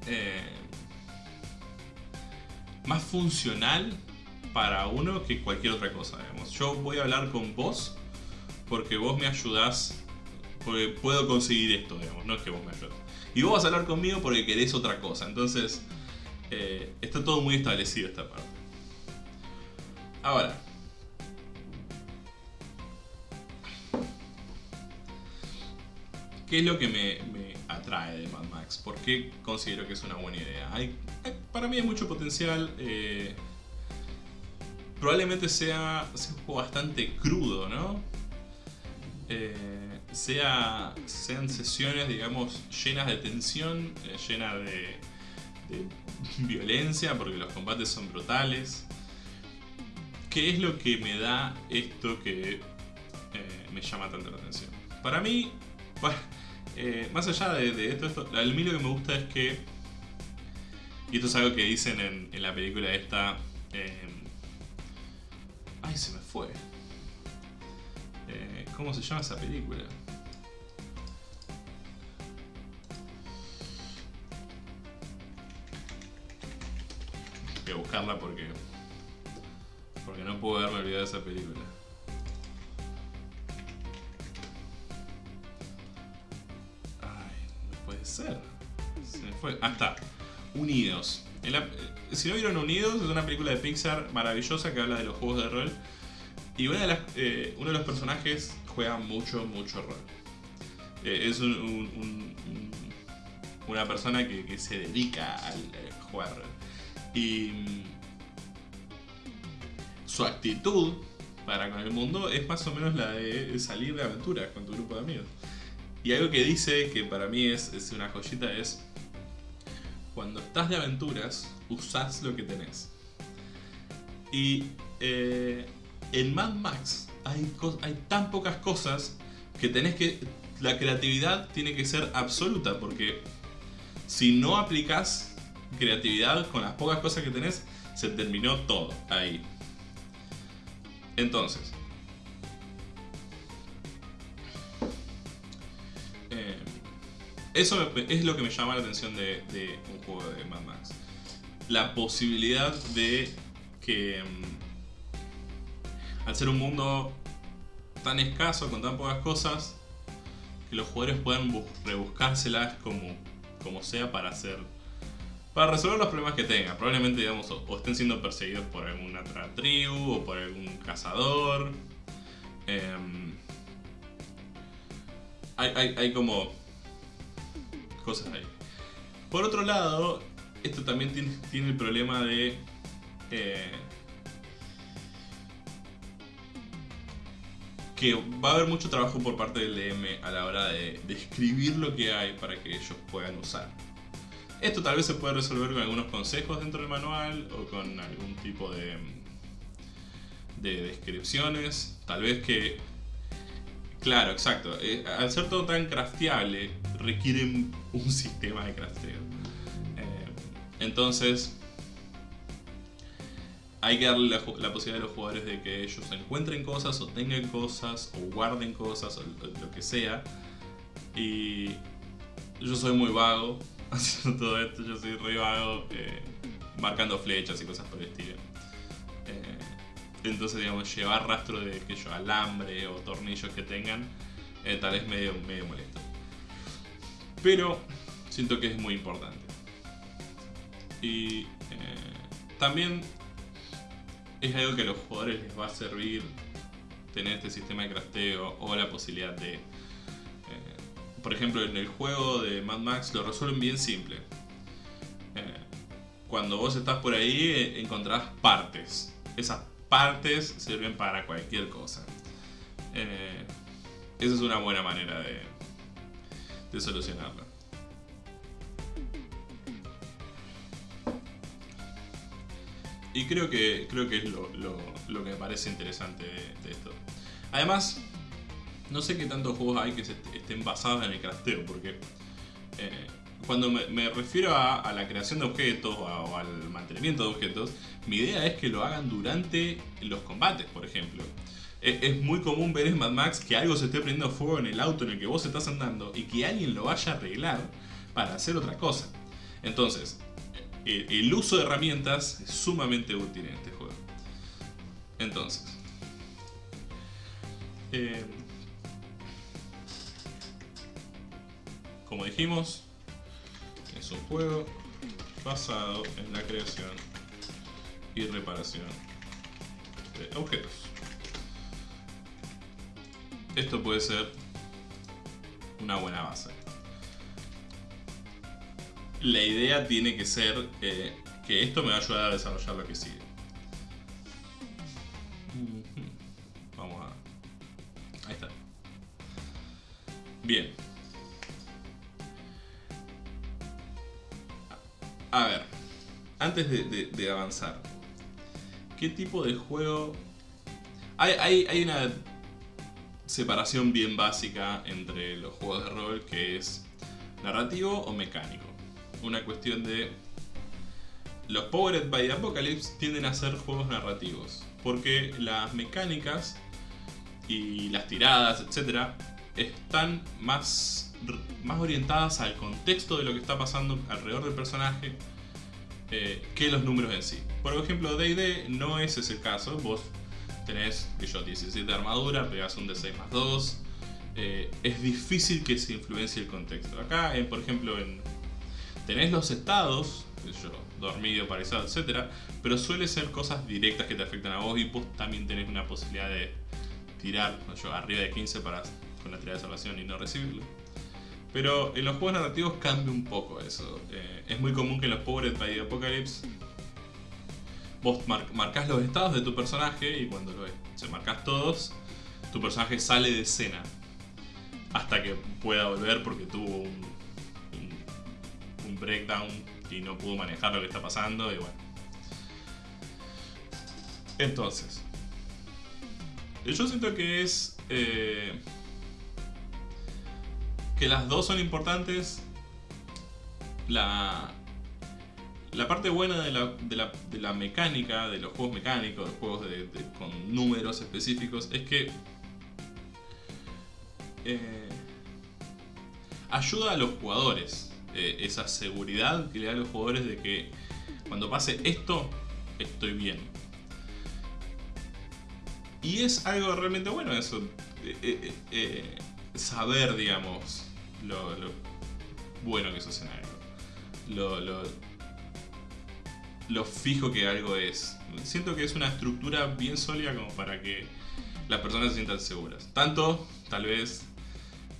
Speaker 1: Eh, más funcional para uno que cualquier otra cosa, Yo voy a hablar con vos porque vos me ayudás, porque puedo conseguir esto, digamos, no es que vos me ayudes. Y vos vas a hablar conmigo porque querés otra cosa, entonces eh, está todo muy establecido esta parte. Ahora, ¿qué es lo que me, atrae de Mad Max? ¿Por qué considero que es una buena idea? Para mí hay mucho potencial. Eh, probablemente sea, sea, un juego bastante crudo, ¿no? Eh, sea, sean sesiones, digamos, llenas de tensión, eh, llenas de, violencia, porque los combates son brutales. ¿Qué es lo que me da esto que eh, me llama tanto la atención? Para mí, más allá de, esto, a mí lo que me gusta es que, y esto es algo que dicen en, en la película esta, ay, se me fue. ¿Cómo se llama esa película? Voy a buscarla porque... Porque no puedo haberme olvidado de esa película. Ay, no puede ser. Se me fue. Ah, está. Unidos. Eh, si no vieron Unidos, es una película de Pixar maravillosa que habla de los juegos de rol y una de las, eh, uno de los personajes juega mucho, mucho rol. Eh, es una persona que, se dedica al eh, jugar. Y mm, su actitud para con el mundo es más o menos la de salir de aventuras con tu grupo de amigos. Y algo que dice que para mí es, una joyita es cuando estás de aventuras, usás lo que tenés. Y en Mad Max hay, tan pocas cosas que tenés que la creatividad tiene que ser absoluta, porque si no aplicas creatividad con las pocas cosas que tenés, se terminó todo ahí. Entonces, eh, eso es lo que me llama la atención de, de un juego de Mad Max. La posibilidad de que mm, al ser un mundo tan escaso, con tan pocas cosas, que los jugadores puedan rebuscárselas como, como sea para hacer para resolver los problemas que tengan. Probablemente, digamos, o, estén siendo perseguidos por alguna otra tribu o por algún cazador. Em, hay, hay, como cosas ahí. Por otro lado, esto también tiene, tiene el problema de... Eh, que va a haber mucho trabajo por parte del DM a la hora de describir lo que hay para que ellos puedan usar. Esto tal vez se puede resolver con algunos consejos dentro del manual o con algún tipo de, de descripciones. Tal vez que... Claro, exacto. Eh, al ser todo tan crafteable, requieren un sistema de crafteo. Eh, entonces, hay que darle la, posibilidad a los jugadores de que ellos encuentren cosas o tengan cosas o guarden cosas o lo que sea. Y yo soy muy vago haciendo todo esto, yo soy re vago eh, marcando flechas y cosas por el estilo. Eh, entonces, digamos, llevar rastro de que yo alambre o tornillos que tengan, eh, tal vez medio, medio molesto. Pero siento que es muy importante. Y también es algo que a los jugadores les va a servir tener este sistema de crafteo o la posibilidad de... Eh, por ejemplo, en el juego de Mad Max lo resuelven bien simple. Eh, cuando vos estás por ahí eh, encontrás partes. Esas partes sirven para cualquier cosa. esa es una buena manera de, de solucionarlo. Y creo que, creo que es lo, que me parece interesante de, esto. Además, no sé qué tantos juegos hay que estén basados en el crafteo, porque eh, cuando me, refiero a, la creación de objetos o, al mantenimiento de objetos, mi idea es que lo hagan durante los combates, por ejemplo. Es, es muy común ver en Mad Max que algo se esté prendiendo fuego en el auto en el que vos estás andando y que alguien lo vaya a arreglar para hacer otra cosa. Entonces, el uso de herramientas es sumamente útil en este juego. Entonces, eh, como dijimos, es un juego basado en la creación y reparación de objetos. Esto puede ser una buena base la idea tiene que ser eh, que esto me va a ayudar a desarrollar lo que sigue. Vamos a... Ahí está. Bien. A ver, antes de, avanzar, ¿qué tipo de juego... Hay, hay una separación bien básica entre los juegos de rol que es narrativo o mecánico una cuestión de... Los Powered by Apocalypse tienden a ser juegos narrativos, porque las mecánicas y las tiradas, etc., están más, más orientadas al contexto de lo que está pasando alrededor del personaje eh, que los números en sí. Por ejemplo, D&D no es ese caso, vos tenés, que yo, 17 de armadura, pegas un D6 más 2, eh, es difícil que se influencie el contexto. Acá, por ejemplo, en Tenés los estados, yo, dormido, paralizado, etc. Pero suele ser cosas directas que te afectan a vos y vos también tenés una posibilidad de tirar yo, arriba de 15 para, con la tirada de salvación y no recibirlo. Pero en los juegos narrativos cambia un poco eso. Eh, es muy común que en los pobres by Apocalypse vos marcas los estados de tu personaje y cuando lo se marcas todos, tu personaje sale de escena hasta que pueda volver porque tuvo un breakdown y no pudo manejar lo que está pasando y bueno. Entonces, yo siento que es... Eh, que las dos son importantes. La, la parte buena de la, de, la, de la, mecánica, de los juegos mecánicos, de juegos de, con números específicos, es que eh, ayuda a los jugadores. Eh, esa seguridad que le da a los jugadores de que cuando pase esto, estoy bien. Y es algo realmente bueno eso. Eh, saber, digamos, lo, bueno que es en algo. Lo, lo, lo fijo que algo es. Siento que es una estructura bien sólida como para que las personas se sientan seguras. Tanto, tal vez,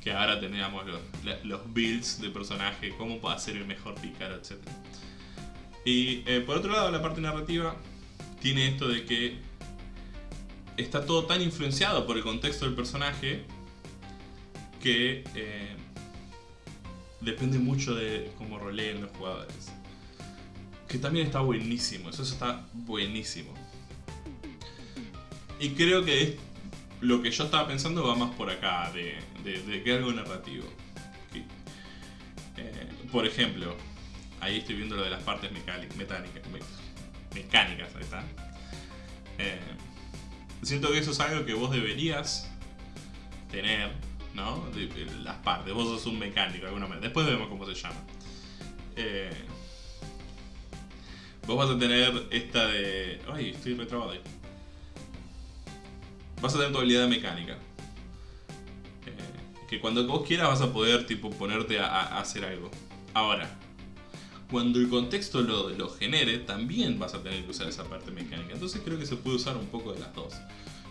Speaker 1: que ahora tengamos los, builds de personaje, cómo puede ser el mejor pícaro, etc. Y eh, por otro lado, la parte narrativa tiene esto de que está todo tan influenciado por el contexto del personaje que eh, depende mucho de cómo roleen los jugadores. Que también está buenísimo, eso, está buenísimo. Y creo que lo que yo estaba pensando va más por acá, de, que algo narrativo. Eh, por ejemplo, ahí estoy viendo lo de las partes mecánicas, mecánicas, está. Eh, siento que eso es algo que vos deberías tener ¿no? las partes. Vos sos un mecánico, alguna manera. Después vemos cómo se llama. Eh, vos vas a tener esta de... Ay, estoy retrabado ahí. Vas a tener tu habilidad mecánica. Eh, que cuando vos quieras vas a poder tipo ponerte a, hacer algo. Ahora, cuando el contexto lo, lo, genere, también vas a tener que usar esa parte mecánica. Entonces creo que se puede usar un poco de las dos.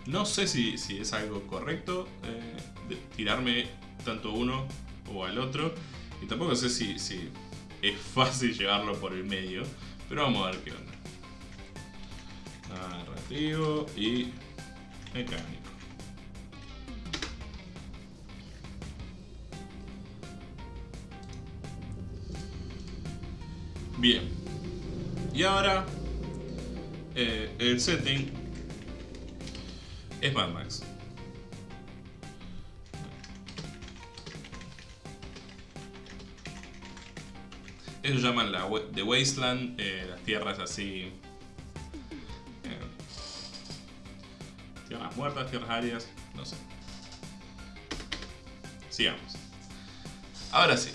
Speaker 1: No sé si, es algo correcto eh, tirarme tanto uno o al otro. Y tampoco sé si, si es fácil llevarlo por el medio. Pero vamos a ver qué onda. Narrativo y mecánico. Bien. Y ahora eh, el setting es Mad Max. Ellos llaman la The Wasteland, eh, las tierras así... tierras muertas, tierras áreas, no sé. Sigamos. Ahora sí.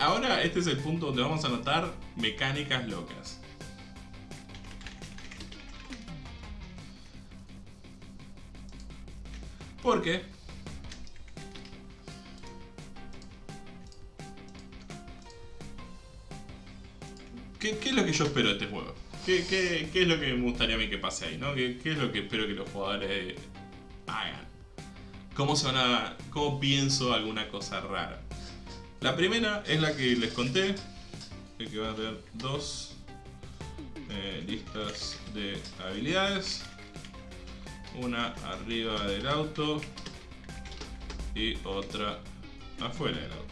Speaker 1: ahora este es el punto donde vamos a notar mecánicas locas. Porque ¿Qué, ¿Qué, es lo que yo espero de este juego? ¿Qué, es lo que me gustaría a mí que pase ahí? ¿Qué, ¿Qué, es lo que espero que los jugadores hagan? ¿Cómo, se ¿Cómo pienso alguna cosa rara? La primera es la que les conté, que va a tener dos eh, listas de habilidades una arriba del auto y otra afuera del auto.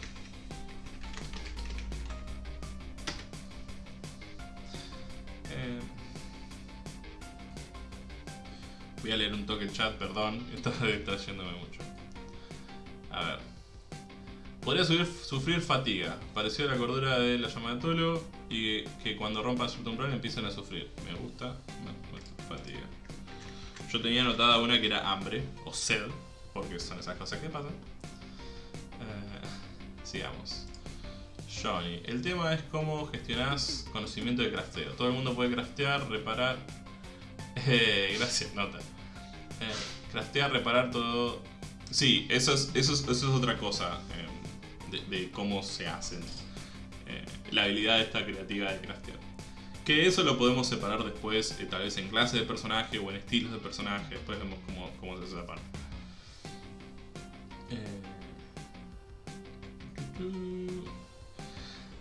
Speaker 1: Voy a leer un toque el chat, perdón, está distrayéndome mucho. A ver. Podría sufrir fatiga, parecido a la cordura de la llama de Tolo y que cuando rompa su umbral empiezan a sufrir. Me gusta, fatiga. Yo tenía anotada una que era hambre o sed, porque son esas cosas que pasan. Eh, sigamos. Johnny. El tema es cómo gestionas conocimiento de crafteo. Todo el mundo puede craftear, reparar. Eh, gracias, nota. Eh, craftear, reparar todo. Sí, eso es, otra cosa de, de, cómo se hacen. la habilidad esta creativa de craftear. Que eso lo podemos separar después, eh, tal vez en clases de personaje o en estilos de personaje. Después vemos cómo, se hace esa parte. Eh,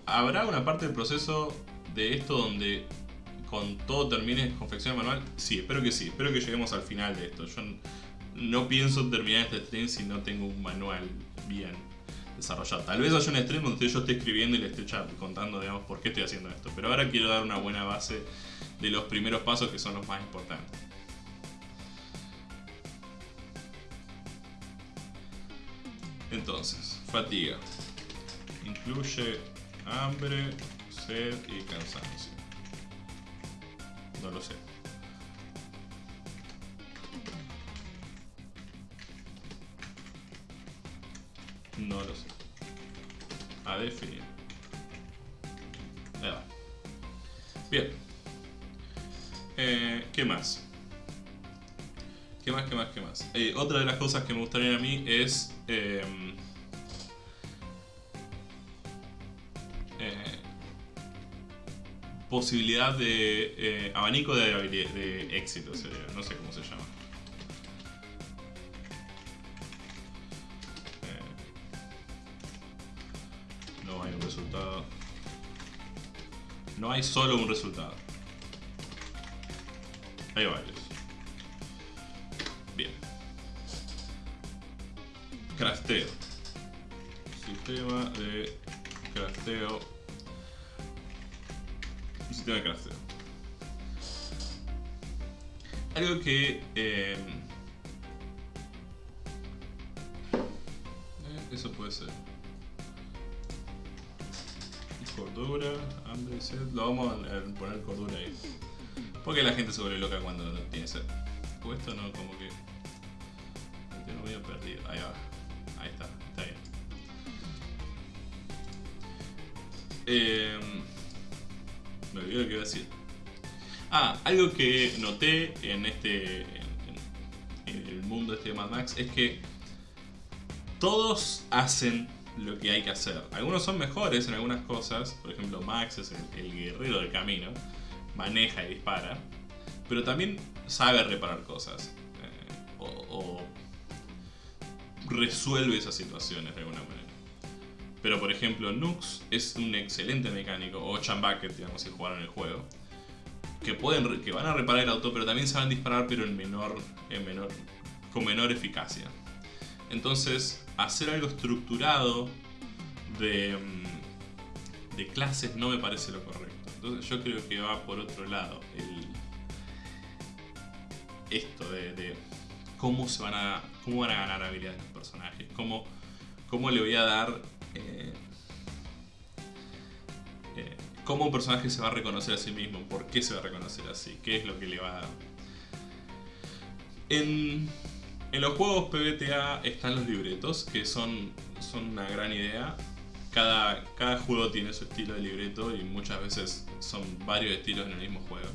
Speaker 1: ¿Habrá una parte del proceso de esto donde con todo termine confección manual? Sí, espero que sí. Espero que lleguemos al final de esto. Yo no pienso terminar este stream si no tengo un manual bien desarrollado. Tal vez haya un stream donde yo esté escribiendo y le esté contando, digamos, por qué estoy haciendo esto. Pero ahora quiero dar una buena base de los primeros pasos que son los más importantes. Entonces, fatiga. Incluye hambre, sed y cansancio. No lo sé. No lo sé. A definir. Ahí va. Bien. Eh, ¿Qué más? ¿Qué más, qué más, qué más? Eh, otra de las cosas que me gustaría a mí es... em, eh, posibilidad de eh, abanico de, de éxito, sería, no sé cómo se llama. Eh, no hay un resultado. No hay solo un resultado. Hay varios. Bien. Crafteo. Sistema de crafteo. Un sistema de crafteo. Algo que... eh, eh, eso puede ser. Cordura, hambre, sed. Lo vamos a poner cordura ahí. Porque la gente se vuelve loca cuando no tiene sed. O esto no, como que. Yo lo medio perdido. Ahí va. Ahí está, está bien. Eh, me olvidé lo que decir. Ah, algo que noté en este. en, el mundo este de Mad Max es que todos hacen lo que hay que hacer. Algunos son mejores en algunas cosas, por ejemplo Max es el, guerrero del camino, maneja y dispara, pero también sabe reparar cosas eh, o resuelve esas situaciones de alguna manera. Pero por ejemplo Nux es un excelente mecánico, o Chambucket, digamos, si jugaron el juego, que, pueden, que van a reparar el auto, pero también saben disparar, pero en menor, en menor, con menor eficacia. Entonces, hacer algo estructurado de, mm, de clases no me parece lo correcto. Entonces, yo creo que va por otro lado. El, esto de, de cómo se van a cómo van a ganar habilidades los personajes, cómo, cómo le voy a dar eh, eh, cómo un personaje se va a reconocer a sí mismo, por qué se va a reconocer así, qué es lo que le va a dar. En, los juegos PBTA están los libretos, que son, son una gran idea. Cada, cada juego tiene su estilo de libreto y muchas veces son varios estilos en el mismo juego.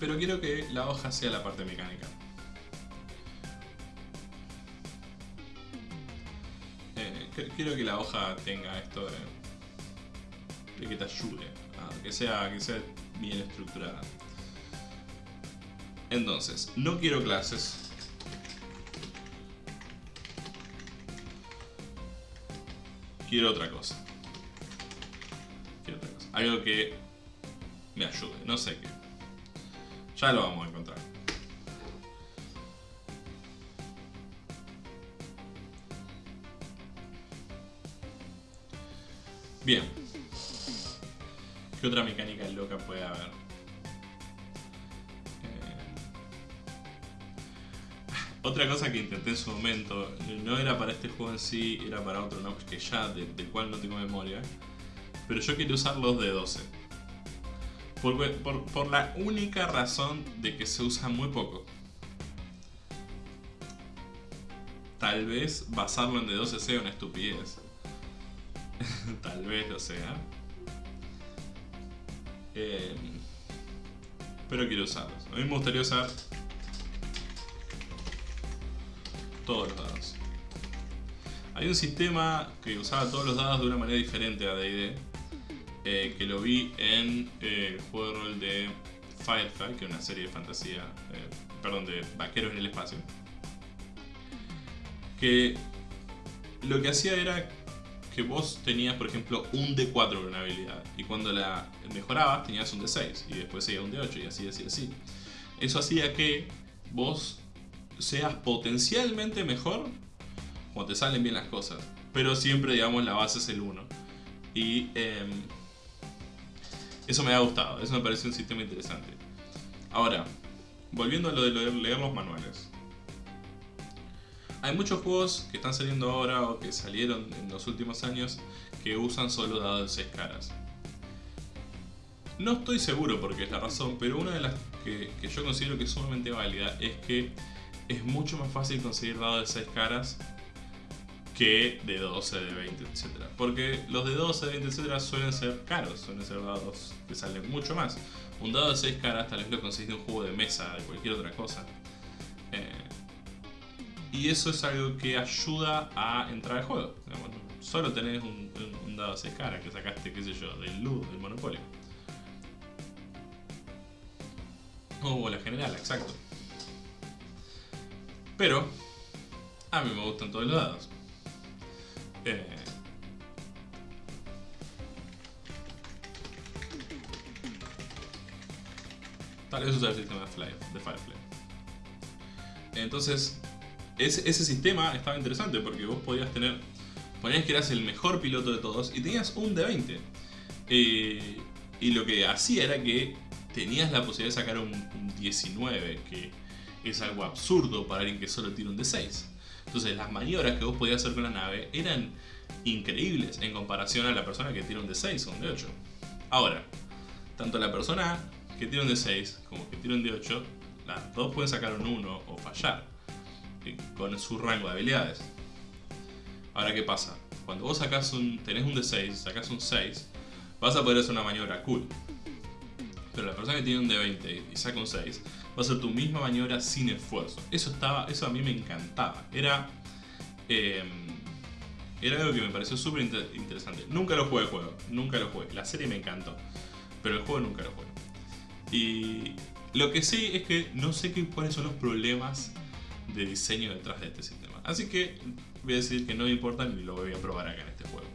Speaker 1: Pero quiero que la hoja sea la parte mecánica. Quiero que la hoja tenga esto de, de que te ayude, que sea, que sea bien estructurada. Entonces, no quiero clases. Quiero otra cosa. Quiero otra cosa. Algo que me ayude, no sé qué. Ya lo vamos a encontrar. Bien. ¿Qué otra mecánica loca puede haber? Eh, Otra cosa que intenté en su momento, no era para este juego en sí, era para otro Nox que ya, de- del cual no tengo memoria. Pero yo quería usar los de 12. Por, por- por la única razón de que se usa muy poco. Tal vez basarlo en D12 sea una estupidez. Tal vez lo sea. Eh, pero quiero usarlos. A mí me gustaría usar todos los dados. Hay un sistema que usaba todos los dados de una manera diferente a D&D eh, que lo vi en eh, el juego de rol de Firefly, que es una serie de fantasía, eh, perdón, de vaqueros en el espacio. Que lo que hacía era vos tenías, por ejemplo, un D4 de una habilidad, y cuando la mejorabas tenías un D6, y después seguía un D8, y así, así, así. Eso hacía que vos seas potencialmente mejor cuando te salen bien las cosas, pero siempre, digamos, la base es el 1. Y em, eso me ha gustado, eso me parece un sistema interesante. Ahora, volviendo a lo de leer los manuales. Hay muchos juegos que están saliendo ahora o que salieron en los últimos años que usan solo dados de 6 caras. No estoy seguro porque es la razón, pero una de las que, yo considero que es sumamente válida es que es mucho más fácil conseguir dados de 6 caras que de 12, de 20, etc. Porque los de 12, de 20, etc. suelen ser caros, suelen ser dados que salen mucho más. Un dado de 6 caras tal vez lo conseguís de un juego de mesa, de cualquier otra cosa. Eh, y eso es algo que ayuda a entrar al juego. solo tenés un, dado de 6 caras que sacaste, qué sé yo, del Lud, del Monopoly. O la general, exacto. Pero, a mí me gustan todos los dados. Eh, tal vez usar el sistema de Firefly. Entonces, ese, sistema estaba interesante porque vos podías tener. Ponías que eras el mejor piloto de todos y tenías un de 20. Eh, y lo que hacía era que tenías la posibilidad de sacar un, un 19, que es algo absurdo para alguien que solo tiene un de 6. Entonces las maniobras que vos podías hacer con la nave eran increíbles en comparación a la persona que tiene un D6 o un D8. Ahora, tanto la persona que tiene un D6 como que tiene un D8, las dos pueden sacar un 1 o fallar con su rango de habilidades. Ahora, ¿qué pasa? Cuando vos sacas un, tenés un D6, sacas un 6, vas a poder hacer una maniobra cool. Pero la persona que tiene un D20 y saca un 6, va a hacer tu misma maniobra sin esfuerzo. Eso, estaba, eso a mí me encantaba. Era, em, era algo que me pareció súper interesante. Nunca lo jugué el juego, nunca lo jugué. La serie me encantó, pero el juego nunca lo jugué. Y lo que sé es que no sé qué, cuáles son los problemas de diseño detrás de este sistema. Así que voy a decir que no me importa ni lo voy a probar acá en este juego.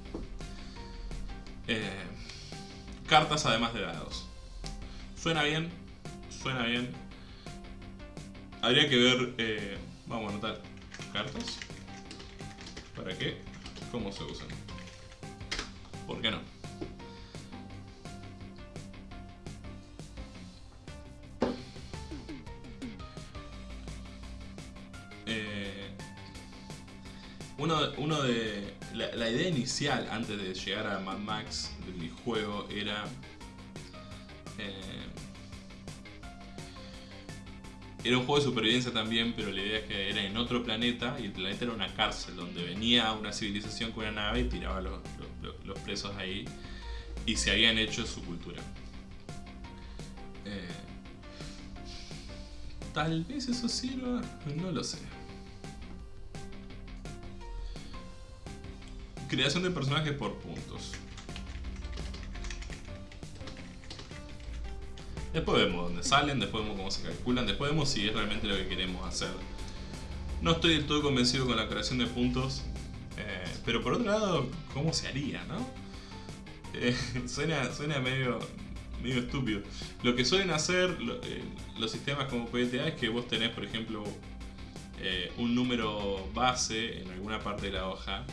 Speaker 1: Eh, cartas además de dados. Suena bien, suena bien, Habría que ver, eh, vamos a anotar cartas. ¿Para qué? ¿Cómo se usan? ¿Por qué no? Uno, uno, de... La, idea inicial antes de llegar a Mad Max de mi juego era... Eh, era un juego de supervivencia también, pero la idea es que era en otro planeta y el planeta era una cárcel donde venía una civilización con una nave y tiraba los, los, presos ahí y se habían hecho su cultura. Eh, tal vez eso sirva, no lo sé. Creación de personajes por puntos. Después vemos dónde salen, después vemos cómo se calculan, después vemos si es realmente lo que queremos hacer. No estoy del todo convencido con la creación de puntos, eh, pero por otro lado, ¿cómo se haría, no? Eh, suena, suena medio, medio estúpido. Lo que suelen hacer eh, los sistemas como PTA es que vos tenés, por ejemplo, un número base en alguna parte de la hoja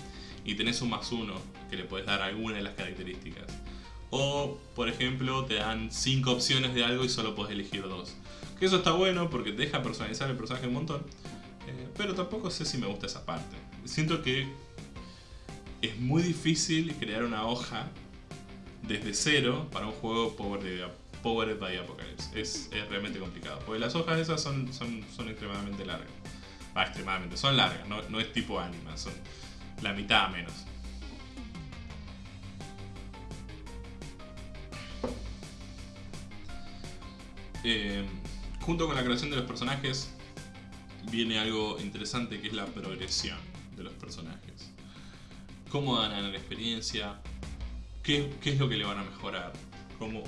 Speaker 1: y tenés un más uno que le podés dar alguna de las características. O, por ejemplo, te dan 5 opciones de algo y solo puedes elegir dos. Que eso está bueno porque te deja personalizar el personaje un montón. Eh, pero tampoco sé si me gusta esa parte. Siento que es muy difícil crear una hoja desde cero para un juego Powered by Apocalypse. Es, realmente complicado. Porque las hojas esas son, son, son extremadamente largas. Va, extremadamente. Son largas, no, no es tipo anima. La mitad menos. Eh, junto con la creación de los personajes viene algo interesante que es la progresión de los personajes. Cómo dan la experiencia, qué, es lo que le van a mejorar, cómo...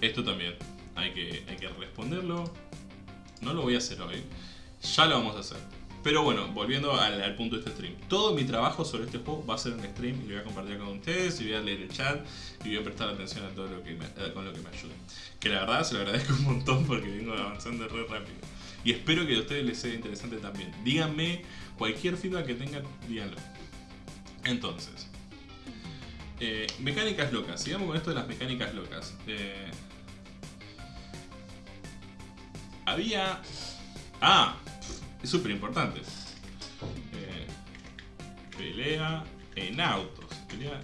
Speaker 1: Esto también hay que, hay que responderlo. No lo voy a hacer hoy, ya lo vamos a hacer. Pero bueno, volviendo al, punto de este stream. Todo mi trabajo sobre este juego va a ser en stream y lo voy a compartir con ustedes y voy a leer el chat y voy a prestar atención a todo lo que me, eh, con lo que me ayude. Que la verdad se lo agradezco un montón porque vengo avanzando re rápido. Y espero que a ustedes les sea interesante también. Díganme cualquier feedback que tengan, díganlo. Entonces, eh, mecánicas locas. Sigamos con esto de las mecánicas locas. Eh, había... Ah, es súper importante. Eh, pelea en autos. Pelea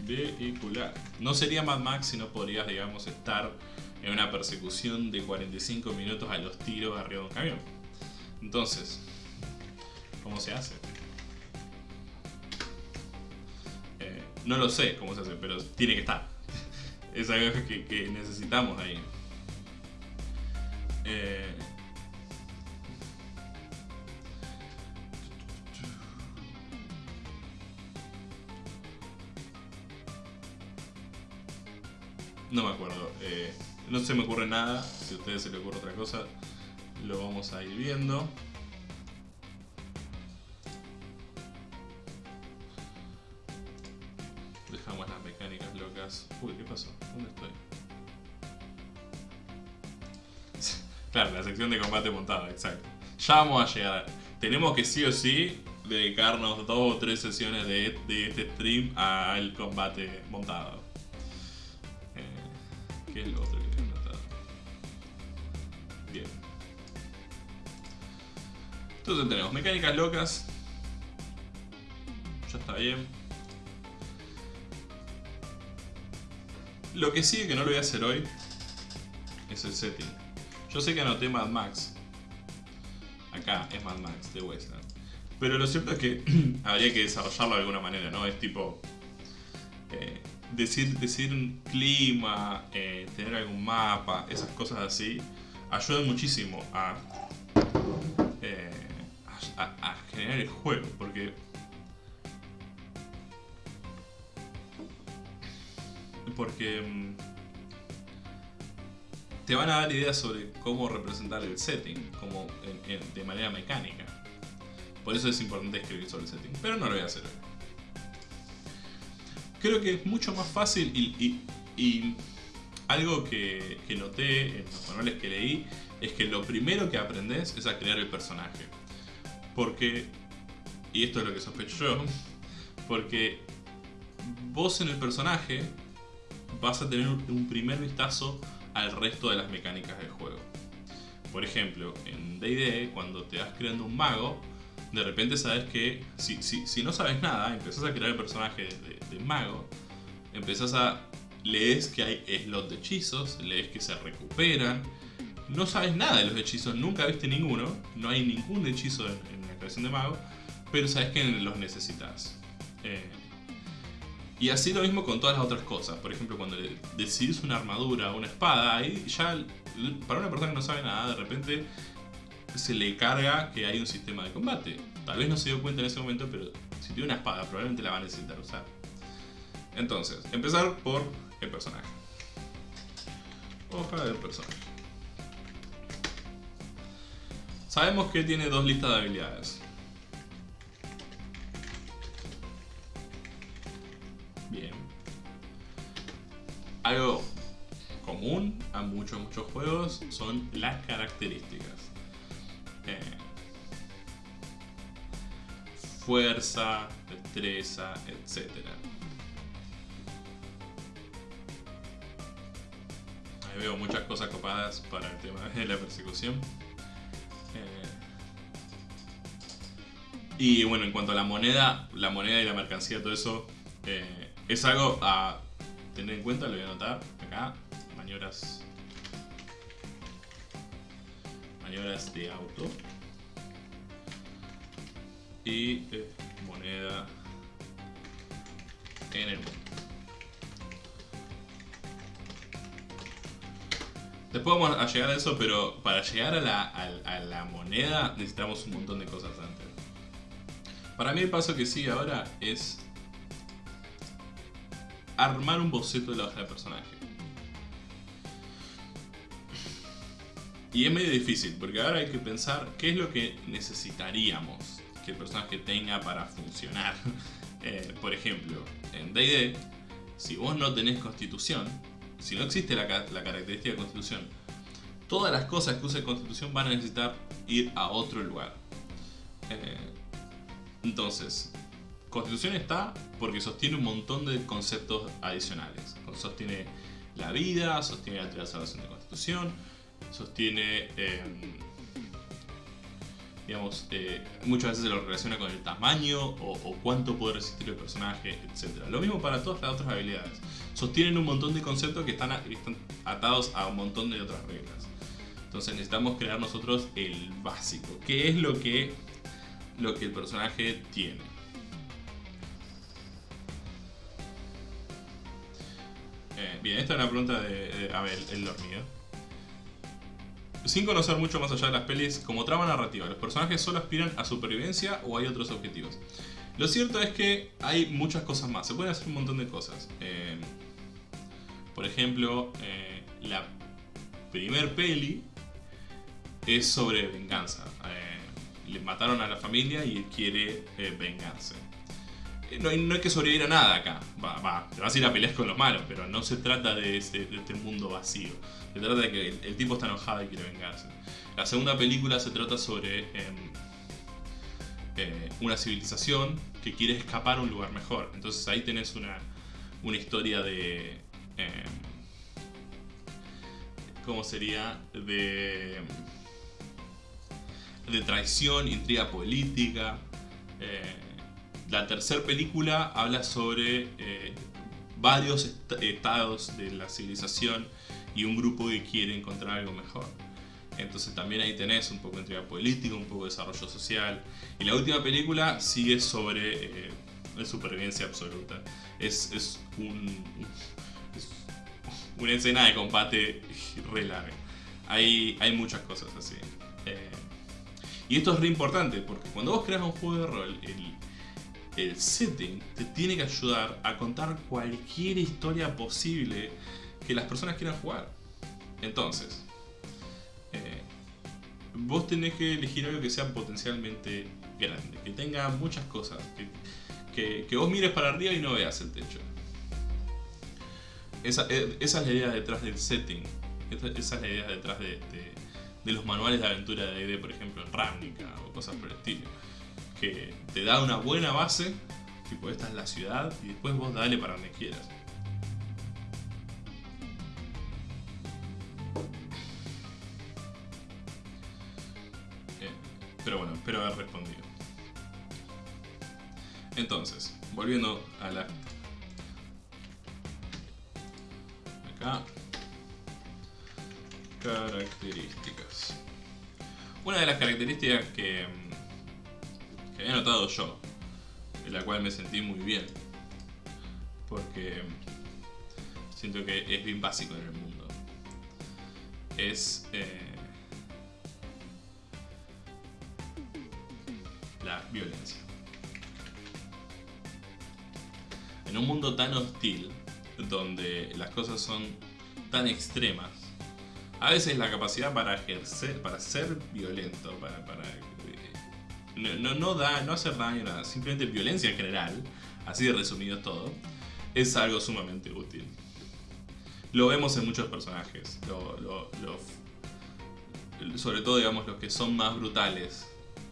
Speaker 1: vehicular. No sería Mad Max si no podrías, digamos, estar en una persecución de 45 minutos a los tiros arriba de un camión. Entonces, ¿cómo se hace? Eh, no lo sé cómo se hace, pero tiene que estar. es algo que, necesitamos ahí. Eh, no me acuerdo. Eh, no se me ocurre nada. Si a ustedes se les ocurre otra cosa, lo vamos a ir viendo. Dejamos las mecánicas locas. Uy, ¿qué pasó? ¿Dónde estoy? claro, la sección de combate montado, exacto. Ya vamos a llegar. Tenemos que sí o sí dedicarnos dos o tres sesiones de, de este stream al combate montado. Entonces tenemos mecánicas locas. Ya está bien. Lo que sigue que no lo voy a hacer hoy es el setting. Yo sé que anoté Mad Max. Acá es Mad Max de Westland. Pero lo cierto es que habría que desarrollarlo de alguna manera, ¿no? Es tipo... Eh, decir, decir un clima, eh, tener algún mapa, esas cosas así, ayudan muchísimo a, generar el juego, porque porque mm, te van a dar ideas sobre cómo representar el setting, como de manera mecánica. Por eso es importante escribir sobre el setting, pero no lo voy a hacer hoy. Creo que es mucho más fácil y, y algo que, noté en los manuales que leí es que lo primero que aprendes es a crear el personaje. Porque, y esto es lo que sospecho yo, porque vos en el personaje vas a tener un primer vistazo al resto de las mecánicas del juego. Por ejemplo, en D&D, cuando te vas creando un mago, de repente sabes que si, si, no sabes nada, empezás a crear el personaje de, de mago, empezás a lees que hay slot de hechizos, lees que se recuperan. No sabes nada de los hechizos, nunca viste ninguno, no hay ningún hechizo en, la creación de mago, pero sabes que los necesitas. Eh, y así lo mismo con todas las otras cosas. Por ejemplo, cuando decides una armadura o una espada, ahí ya para una persona que no sabe nada, de repente se le carga que hay un sistema de combate. Tal vez no se dio cuenta en ese momento, pero si tiene una espada, probablemente la va a necesitar usar. Entonces, empezar por el personaje. Hoja del personaje. Sabemos que tiene dos listas de habilidades. Bien. Algo común a muchos, muchos juegos son las características. Eh, fuerza, destreza, etcétera. veo muchas cosas copadas para el tema de la persecución. Y bueno, en cuanto a la moneda, la moneda y la mercancía, todo eso, eh, es algo a tener en cuenta, lo voy a anotar acá, maniobras, maniobras de auto y eh, moneda en el mundo. Después vamos a llegar a eso, pero para llegar a la, moneda necesitamos un montón de cosas antes. Para mí el paso que sigue ahora es armar un boceto de la hoja de personaje. Y es medio difícil, porque ahora hay que pensar qué es lo que necesitaríamos que el personaje tenga para funcionar. Eh, por ejemplo, en D&D, si vos no tenés constitución, si no existe la, característica de constitución, todas las cosas que use constitución van a necesitar ir a otro lugar. Eh, entonces, constitución está porque sostiene un montón de conceptos adicionales. Sostiene la vida, sostiene la salvación de constitución, sostiene, em, digamos, eh, muchas veces se lo relaciona con el tamaño o, cuánto puede resistir el personaje, etc. Lo mismo para todas las otras habilidades. Sostienen un montón de conceptos que están, atados a un montón de otras reglas. Entonces necesitamos crear nosotros el básico, que es lo que, lo que el personaje tiene. Eh, bien, esta es una pregunta de, Abel, el dormido. Sin conocer mucho más allá de las pelis, como trama narrativa, ¿los personajes solo aspiran a supervivencia o hay otros objetivos? Lo cierto es que hay muchas cosas más, se pueden hacer un montón de cosas. Eh, por ejemplo, eh, la primer peli es sobre venganza. Le mataron a la familia y él quiere vengarse. Eh, no hay, no hay, que sobrevivir a nada acá. Va, va, te vas a ir a pelear con los malos, pero no se trata de, este mundo vacío. Se trata de que el, tipo está enojado y quiere vengarse. La segunda película se trata sobre em, eh, una civilización que quiere escapar a un lugar mejor. Entonces ahí tenés una, una historia de... Em, ¿Cómo sería? De... De traición, intriga política. Eh, la tercera película habla sobre eh, varios estados de la civilización y un grupo que quiere encontrar algo mejor. Entonces también ahí tenés un poco de intriga política, un poco de desarrollo social. Y la última película sigue sobre eh, supervivencia absoluta. Es, un, una escena de combate re larga. Hay, hay muchas cosas así. Y esto es re importante porque cuando vos creas un juego de rol, el, el setting te tiene que ayudar a contar cualquier historia posible que las personas quieran jugar. Entonces, eh, vos tenés que elegir algo que sea potencialmente grande, que tenga muchas cosas, que, vos mires para arriba y no veas el techo. Esa, eh, es la idea detrás del setting, esa, es la idea detrás de, los manuales de aventura de D&D, por ejemplo, en Ravnica o cosas por el estilo que te da una buena base, tipo esta es la ciudad, y después vos dale para donde quieras. Pero bueno, espero haber respondido. Entonces, volviendo a la... Acá. Características. Una de las características que que había notado yo, en la cual me sentí muy bien, porque siento que es bien básico en el mundo. Es eh, la violencia. En un mundo tan hostil, donde las cosas son tan extremas, a veces la capacidad para ejercer, para ser violento, para, para no, no, da, no hacer daño, nada, simplemente violencia en general, así de resumido todo, es algo sumamente útil. Lo vemos en muchos personajes, sobre todo digamos los que son más brutales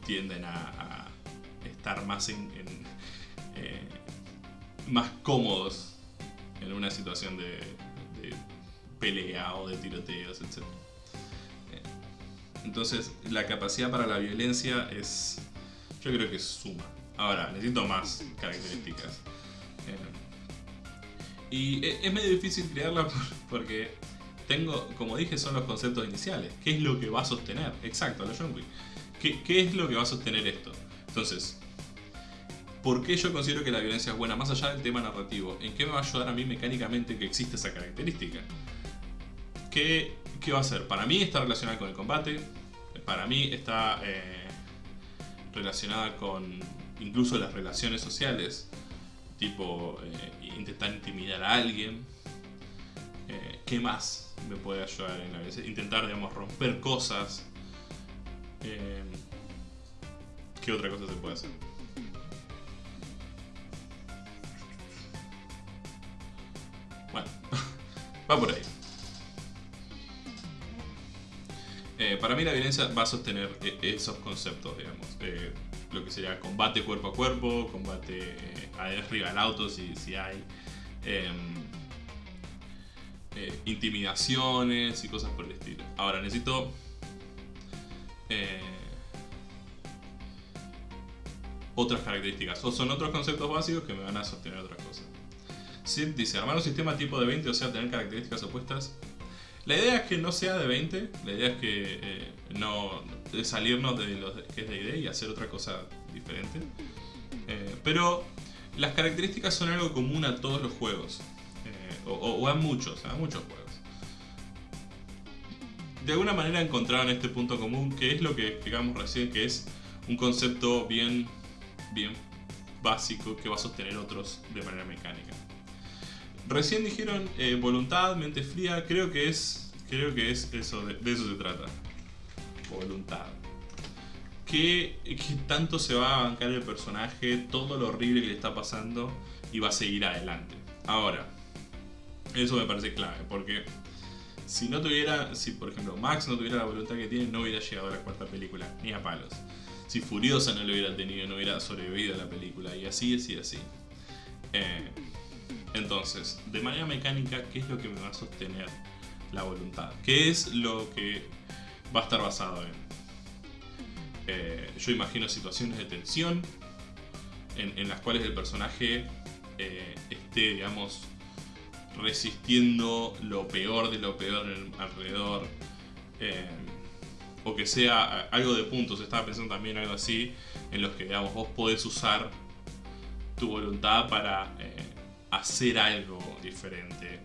Speaker 1: tienden a, estar más en, eh, más cómodos en una situación de pelea o de tiroteos, etc. Eh, entonces, la capacidad para la violencia es yo creo que suma. Ahora, necesito más características. Eh, y e, es medio difícil crearla porque tengo, como dije, son los conceptos iniciales. ¿Qué es lo que va a sostener? Exacto, lo John Wick. ¿Qué, ¿Qué, es lo que va a sostener esto? Entonces, ¿por qué yo considero que la violencia es buena? Más allá del tema narrativo, ¿en qué me va a ayudar a mí mecánicamente que existe esa característica? ¿Qué, va a hacer? Para mí está relacionada con el combate. Para mí está... Eh, relacionada con incluso las relaciones sociales, tipo eh, intentar intimidar a alguien. Eh, ¿Qué más me puede ayudar en la vida? Intentar, digamos, romper cosas. ¿Qué otra cosa se puede hacer? Bueno, va por ahí. Eh, para mí la violencia va a sostener eh, esos conceptos, digamos. Eh, lo que sería combate cuerpo a cuerpo, combate arriba del auto si, si hay. Em, intimidaciones y cosas por el estilo. Ahora necesito... Otras características. O son otros conceptos básicos que me van a sostener otras cosas. Sid dice, armar un sistema tipo de 20, o sea, tener características opuestas. La idea es que no sea de 20, la idea es que eh, no de salirnos de lo que es de idea y hacer otra cosa diferente. Eh, pero las características son algo común a todos los juegos, eh, o, a muchos, a muchos juegos. De alguna manera encontraron este punto común, que es lo que explicamos recién, que es un concepto bien, bien básico que va a sostener otros de manera mecánica. Recién dijeron eh, voluntad, mente fría, creo que es, creo que es eso, de, eso se trata. Voluntad. ¿Qué, ¿Qué, tanto se va a bancar el personaje, todo lo horrible que le está pasando y va a seguir adelante? Ahora, eso me parece clave, porque si no tuviera, si por ejemplo Max no tuviera la voluntad que tiene, no hubiera llegado a la cuarta película, ni a palos. Si Furiosa no lo hubiera tenido, no hubiera sobrevivido a la película, y así, así, así. Eh, entonces, de manera mecánica, ¿qué es lo que me va a sostener la voluntad? ¿Qué es lo que va a estar basado en? Eh, yo imagino situaciones de tensión en, las cuales el personaje eh, esté, digamos, resistiendo lo peor de lo peor alrededor. Eh, o que sea algo de puntos. Estaba pensando también algo así, en los que, digamos, vos podés usar tu voluntad para hacer algo diferente.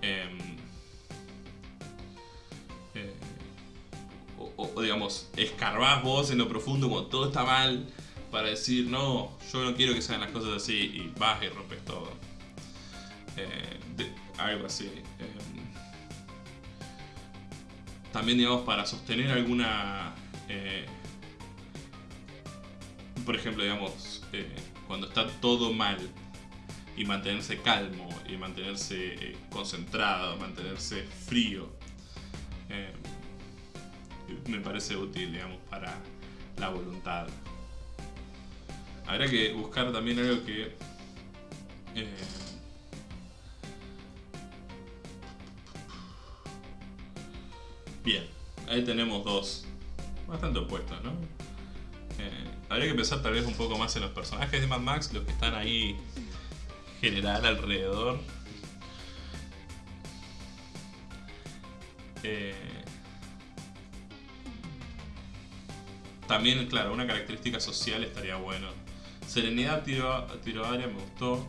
Speaker 1: Em, eh, o, digamos, escarbás vos en lo profundo como todo está mal para decir, no, yo no quiero que sean las cosas así y vas y rompes todo. Eh, algo así. Em, también, digamos, para sostener alguna... Eh, por ejemplo, digamos, cuando está todo mal, y mantenerse calmo y mantenerse eh, concentrado, mantenerse frío. Eh, me parece útil, digamos, para la voluntad. Habrá que buscar también algo que... Eh, bien, ahí tenemos dos bastante opuestos, ¿no? habría que pensar tal vez un poco más en los personajes de Mad Max, los que están ahí general alrededor. Eh, también, claro, una característica social estaría bueno. Serenidad tiro, tiro área me gustó.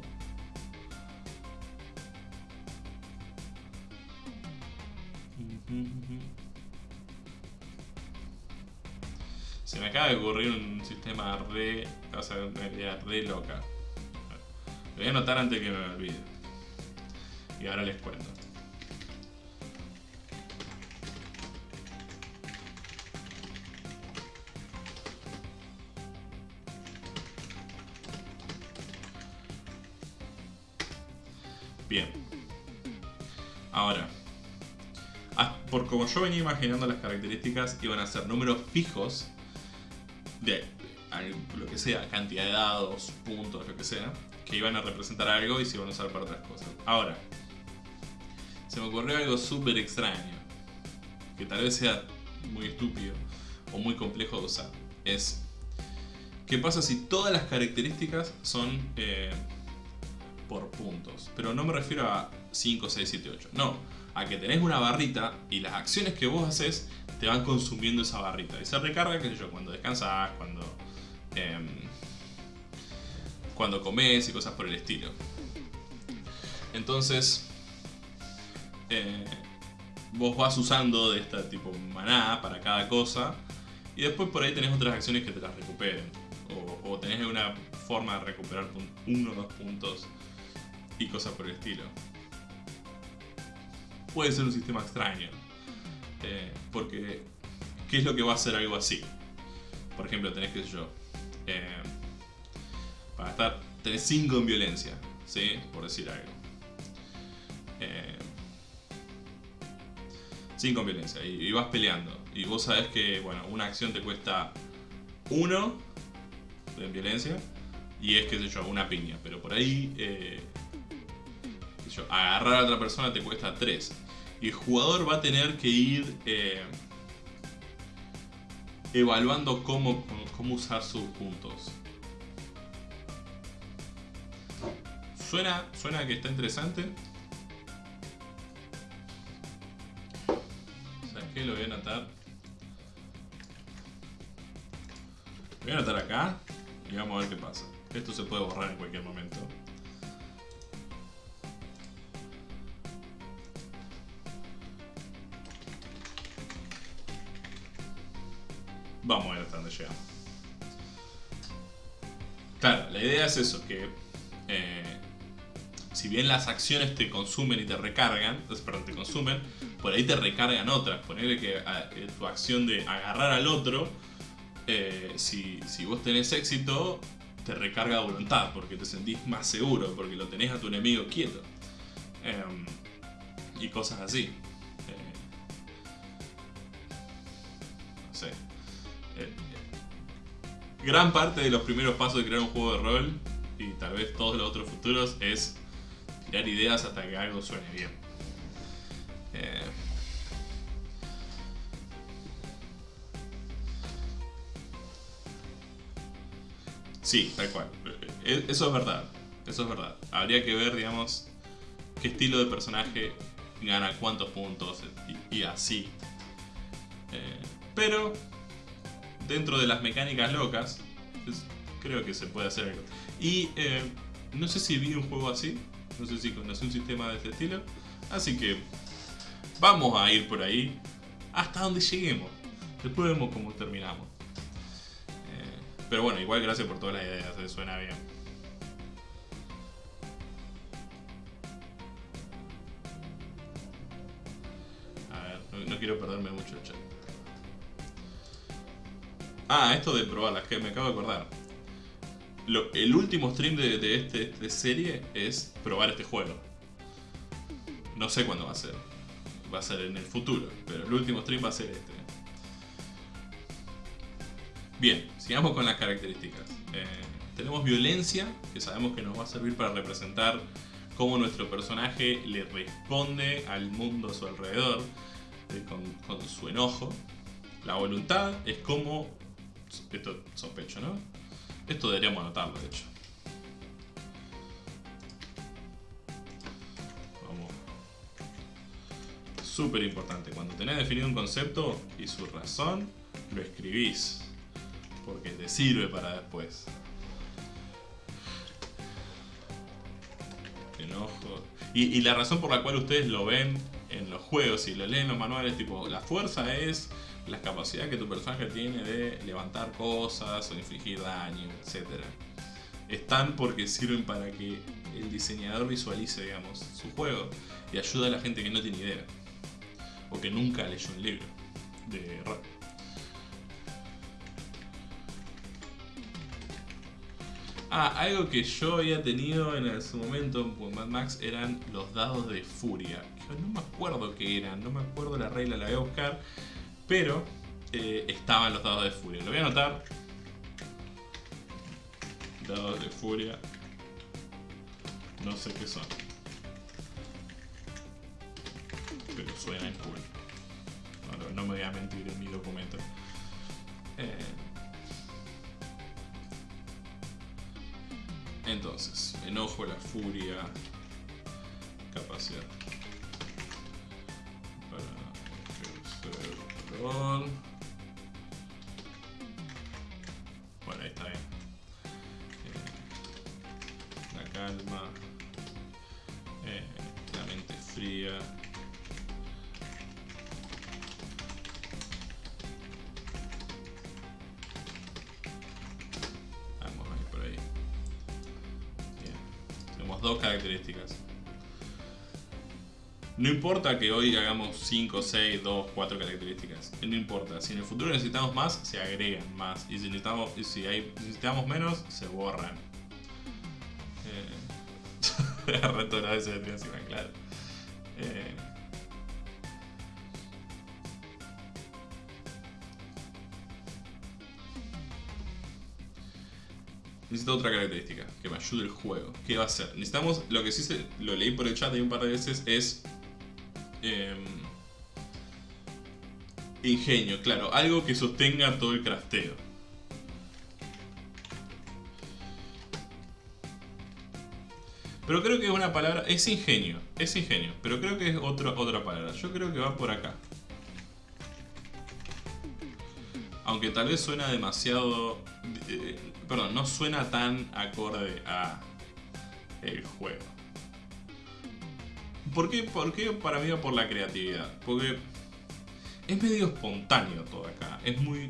Speaker 1: Se me acaba de ocurrir un sistema re, o sea, una re loca. Lo voy a anotar antes que me olvide. Y ahora les cuento. Bien. Ahora, ah, por como yo venía imaginando las características, iban a ser números fijos de lo que sea, cantidad de dados, puntos, lo que sea, que iban a representar algo y se iban a usar para otras cosas. Ahora, se me ocurrió algo súper extraño, que tal vez sea muy estúpido o muy complejo de usar. Es, ¿qué pasa si todas las características son eh, por puntos? Pero no me refiero a 5, 6, 7, 8. No, a que tenés una barrita y las acciones que vos haces te van consumiendo esa barrita. Y se recarga, qué sé yo, cuando descansas, cuando... Em, cuando comes y cosas por el estilo. Entonces, eh, vos vas usando de esta tipo maná para cada cosa y después por ahí tenés otras acciones que te las recuperen. O, tenés una forma de recuperar uno o dos puntos y cosas por el estilo. Puede ser un sistema extraño. Eh, porque, ¿qué es lo que va a hacer algo así? Por ejemplo, tenés que yo. Eh, para estar, tenés 5 en violencia, ¿sí? Por decir algo. 5 eh, en violencia y, vas peleando. Y vos sabés que, bueno, una acción te cuesta 1 en violencia y es, qué sé yo, una piña. Pero por ahí, eh, agarrar a otra persona te cuesta 3. Y el jugador va a tener que ir eh, evaluando cómo, cómo usar sus puntos. Suena, suena que está interesante. ¿Sabes qué? Lo voy a anotar. Lo voy a anotar acá y vamos a ver qué pasa. Esto se puede borrar en cualquier momento. Vamos a ver hasta dónde llegamos. Claro, la idea es eso, que eh, si bien las acciones te consumen y te recargan, perdón, te consumen, por ahí te recargan otras. Ponerle que eh, tu acción de agarrar al otro, eh, si, si vos tenés éxito, te recarga voluntad, porque te sentís más seguro, porque lo tenés a tu enemigo quieto. Em, y cosas así. no sé gran parte de los primeros pasos de crear un juego de rol y tal vez todos los otros futuros es ideas hasta que algo suene bien. Eh, sí, tal cual. Eh, eso es verdad. Eso es verdad. Habría que ver, digamos, qué estilo de personaje gana cuántos puntos y, así. Eh, pero dentro de las mecánicas locas, creo que se puede hacer algo. Y eh, no sé si vi un juego así, no sé si conocí un sistema de este estilo, así que vamos a ir por ahí hasta donde lleguemos. Después vemos cómo terminamos. Eh, pero bueno, igual gracias por todas las ideas, se suena bien. A ver, no quiero perderme mucho el chat. Ah, esto de probarlas, que me acabo de acordar. El último stream de, este, serie es probar este juego. No sé cuándo va a ser. Va a ser en el futuro, pero el último stream va a ser este. Bien, sigamos con las características. Eh, tenemos violencia, que sabemos que nos va a servir para representar cómo nuestro personaje le responde al mundo a su alrededor eh, con, con su enojo. La voluntad es como esto sospecho, ¿no? Esto deberíamos anotarlo, de hecho. Vamos. Súper importante. Cuando tenés definido un concepto y su razón, lo escribís. Porque te sirve para después. Enojo. Y, y la razón por la cual ustedes lo ven en los juegos y lo leen en los manuales, tipo, la fuerza es la capacidad que tu personaje tiene de levantar cosas o infligir daño, etc. Están porque sirven para que el diseñador visualice, digamos, su juego y ayuda a la gente que no tiene idea o que nunca leyó un libro de rol. Ah, algo que yo había tenido en su momento en Mad Max eran los dados de furia. no me acuerdo qué eran, no me acuerdo la regla, la voy a buscar. Pero eh, estaban los dados de furia. Lo voy a anotar. Dados de furia. No sé qué son. Pero suenan cool. No, no me voy a mentir en mi documento. Eh, entonces, enojo, la furia, capacidad. Bueno, ahí está bien. Eh, la calma. Eh, la mente fría. Vamos a ir por ahí. Bien. Tenemos dos características. No importa que hoy hagamos 5, 6, 2, 4 características. No importa. Si en el futuro necesitamos más, se agregan más. Y si necesitamos, si hay, necesitamos menos, se borran. Eh... Reto una vez de encima, claro. Eh... necesito otra característica que me ayude el juego. ¿Qué va a ser? Necesitamos, lo que sí se, lo leí por el chat ahí un par de veces, es... em, ingenio, claro, algo que sostenga todo el crafteo. Pero creo que es una palabra, es ingenio, es ingenio, pero creo que es otro, otra palabra. Yo creo que va por acá. Aunque tal vez suena demasiado... eh, perdón, no suena tan acorde a el juego. ¿Por qué? ¿Por qué para mí va por la creatividad? Porque es medio espontáneo todo acá. Es muy...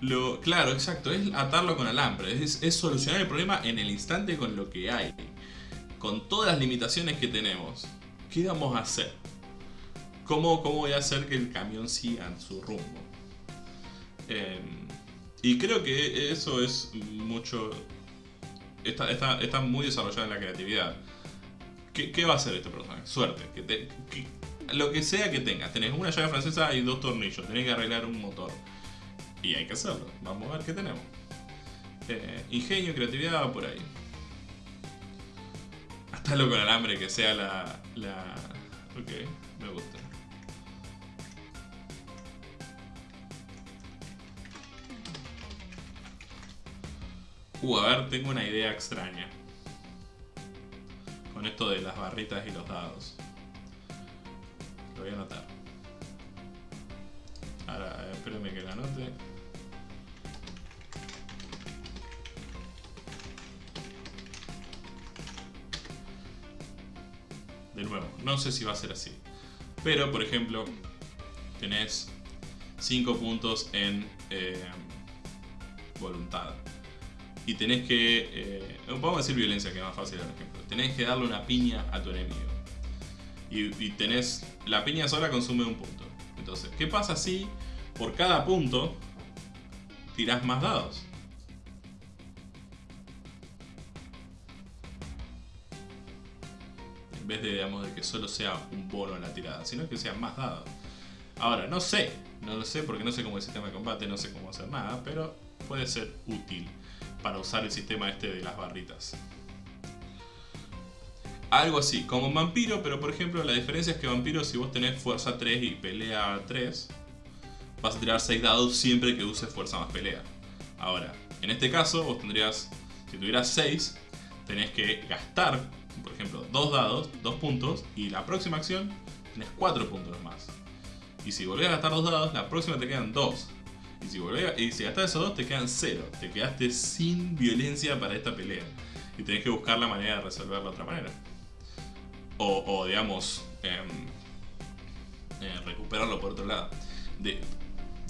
Speaker 1: Lo, claro, exacto, es atarlo con alambre, es, es solucionar el problema en el instante con lo que hay. Con todas las limitaciones que tenemos. ¿Qué vamos a hacer? ¿Cómo, cómo voy a hacer que el camión siga en su rumbo? Eh, y creo que eso es mucho... Está, está, está muy desarrollado en la creatividad. ¿Qué, va a hacer este personaje? Suerte. Lo que sea que tengas. Tenés una llave francesa y dos tornillos. Tenés que arreglar un motor. Y hay que hacerlo. Vamos a ver qué tenemos. Eh, ingenio, creatividad, va por ahí. Hasta lo con alambre que sea la, la... Ok, me gusta. Uh, a ver, tengo una idea extraña. Con esto de las barritas y los dados. Lo voy a anotar. Ahora, espérenme que la anote. De nuevo, no sé si va a ser así. Pero, por ejemplo, tenés 5 puntos en eh, voluntad. Y tenés que... eh, vamos a decir violencia, que es más fácil el ejemplo. Tenés que darle una piña a tu enemigo. Y, y tenés... La piña sola consume un punto. Entonces, ¿qué pasa si por cada punto tirás más dados? En vez de, digamos, de que solo sea un bono en la tirada, sino que sean más dados. Ahora, no sé, no lo sé porque no sé cómo es el sistema de combate, no sé cómo hacer nada, pero puede ser útil para usar el sistema este de las barritas. Algo así, como un vampiro, pero por ejemplo la diferencia es que vampiro si vos tenés fuerza 3 y pelea 3, vas a tirar 6 dados siempre que uses fuerza más pelea. Ahora, en este caso vos tendrías, si tuvieras 6, tenés que gastar, por ejemplo, 2 dados, 2 puntos, y la próxima acción tenés 4 puntos más. Y si volvés a gastar 2 dados, la próxima te quedan 2. Y si, volvés y si gastás esos 2 te quedan 0. Te quedaste sin violencia para esta pelea. Y tenés que buscar la manera de resolverla de otra manera. O, digamos, em, eh, recuperarlo por otro lado. De,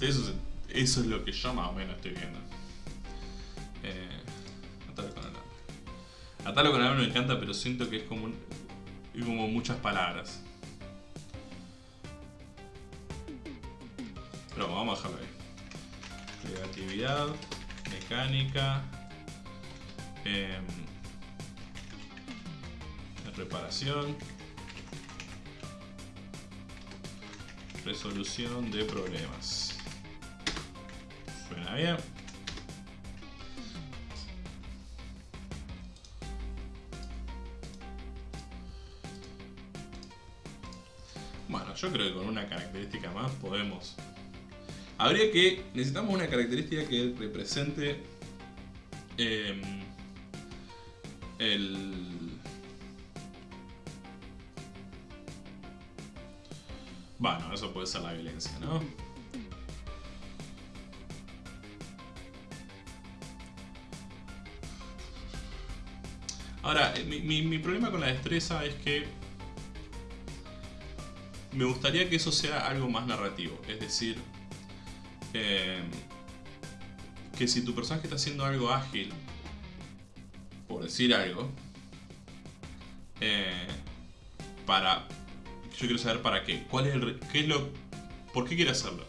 Speaker 1: eso, eso es lo que yo más o menos estoy viendo. Eh, atarlo con alambre. Atarlo con alambre me encanta, pero siento que es como, un- como muchas palabras. Pero vamos a dejarlo ahí. Creatividad, mecánica, em, reparación, resolución de problemas. Suena bien. Bueno, yo creo que con una característica más podemos Habría que. Necesitamos una característica que represente. em, el. Bueno, eso puede ser la violencia, ¿no? Ahora, eh, mi, mi- mi problema con la destreza es que me gustaría que eso sea algo más narrativo. Es decir, eh, que si tu personaje está haciendo algo ágil, por decir algo, eh, para... Yo quiero saber para qué. ¿Cuál es ¿Qué es lo... ¿Por qué quiere hacerlo?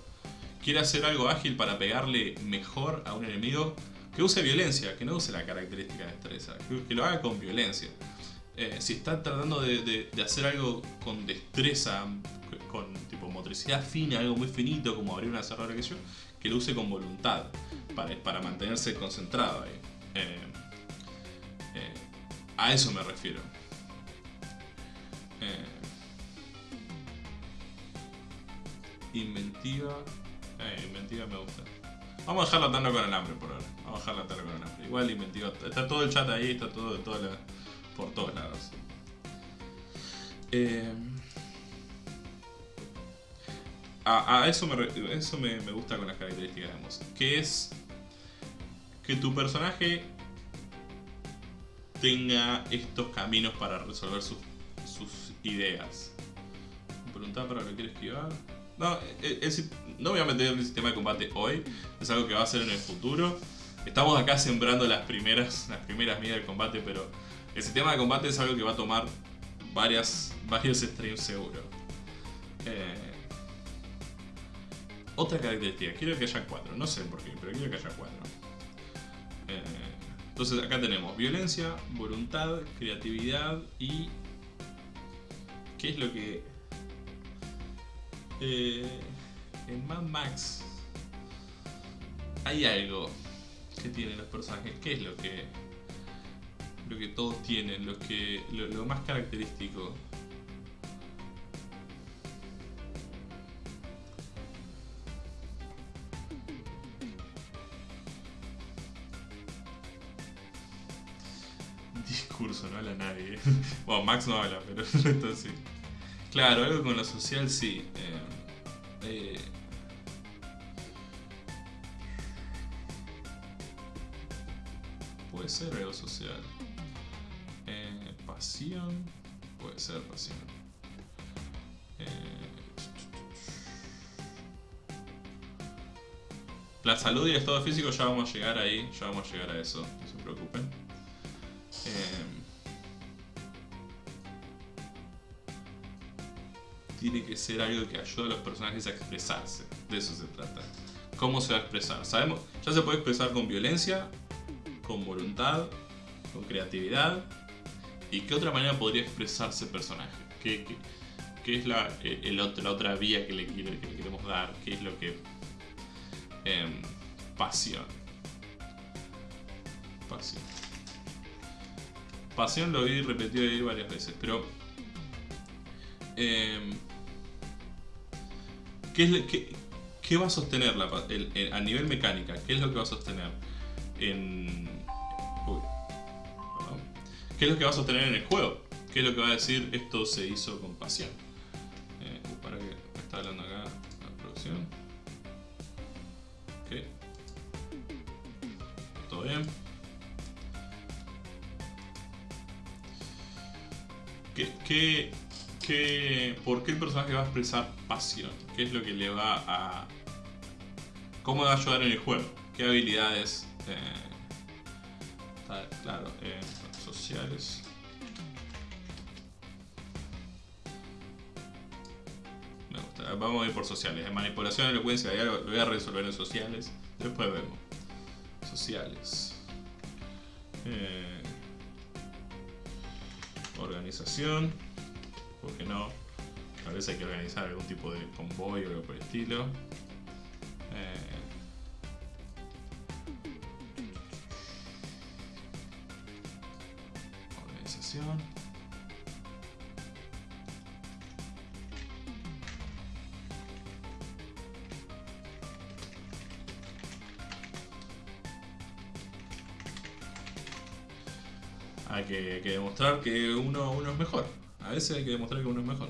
Speaker 1: ¿Quiere hacer algo ágil para pegarle mejor a un enemigo? Que use violencia, que no use la característica de destreza, que, lo haga con violencia. Eh, si está tratando de hacer algo con destreza, con tipo motricidad fina, algo muy finito, como abrir una cerradura que yo, que lo use con voluntad. para, para mantenerse concentrado ahí. Eh, eh, a eso me refiero. Eh, inventiva. Eh, inventiva me gusta. Vamos a dejarla atando con el hambre por ahora. Vamos a dejarla atando con el hambre. Igual inventiva. Está todo el chat ahí, está todo, toda la- por todos lados. Eh, a, eso, me, eso me, me gusta con las características de Moss. Que es que tu personaje tenga estos caminos para resolver sus, sus ideas. Preguntaba para lo que quiere esquivar. No, si- no voy a meter el sistema de combate hoy, es algo que va a ser en el futuro. Estamos acá sembrando las primeras, las primeras medidas del combate, pero el sistema de combate es algo que va a tomar varias, varios streams seguro. Eh, otra característica, quiero que haya cuatro, no sé por qué, pero quiero que haya cuatro. Eh, entonces acá tenemos violencia, voluntad, creatividad y... ¿Qué es lo que... Eh, en Mad Max hay algo que tienen los personajes. ¿Qué es lo que... Lo que todos tienen, lo, que, lo, más característico? Discurso, no habla nadie. Bueno, Max no habla, pero sí. Claro, algo con lo social sí. Eh, eh, puede ser algo social. Eh, pasión. Puede ser pasión. Eh, la salud y el estado físico ya vamos a llegar ahí, ya vamos a llegar a eso, no se preocupen. Tiene que ser algo que ayude a los personajes a expresarse. De eso se trata. ¿Cómo se va a expresar? Sabemos, ya se puede expresar con violencia, con voluntad, con creatividad. ¿Y qué otra manera podría expresarse el personaje? ¿Qué, qué- qué es la, eh, otra vía que le, quiere- que le queremos dar? ¿Qué es lo que... em, pasión. Pasión. Pasión lo vi repetido ahí varias veces, pero... em, ¿qué, es qué- qué va a sostener a nivel mecánica? ¿Qué es lo que va a sostener en... uy. ¿Qué es lo que va a sostener en el juego? ¿Qué es lo que va a decir esto se hizo con pasión? Eh, uh, para que me está hablando acá la producción. Ok. Todo bien. ¿Qué, qué, por qué el personaje va a expresar pasión? ¿Qué es lo que le va a... ¿Cómo va a ayudar en el juego? ¿Qué habilidades? eh, claro, eh, sociales. Me gusta. Vamos a ir por sociales. Manipulación, elocuencia, ya lo voy a resolver en sociales. Después vemos. Sociales. Eh, organización. ¿Por qué no? Tal vez hay que organizar algún tipo de convoy o algo por el estilo. Eh, organización. Hay que, hay que demostrar que uno, uno es mejor. A veces hay que demostrar que uno es mejor.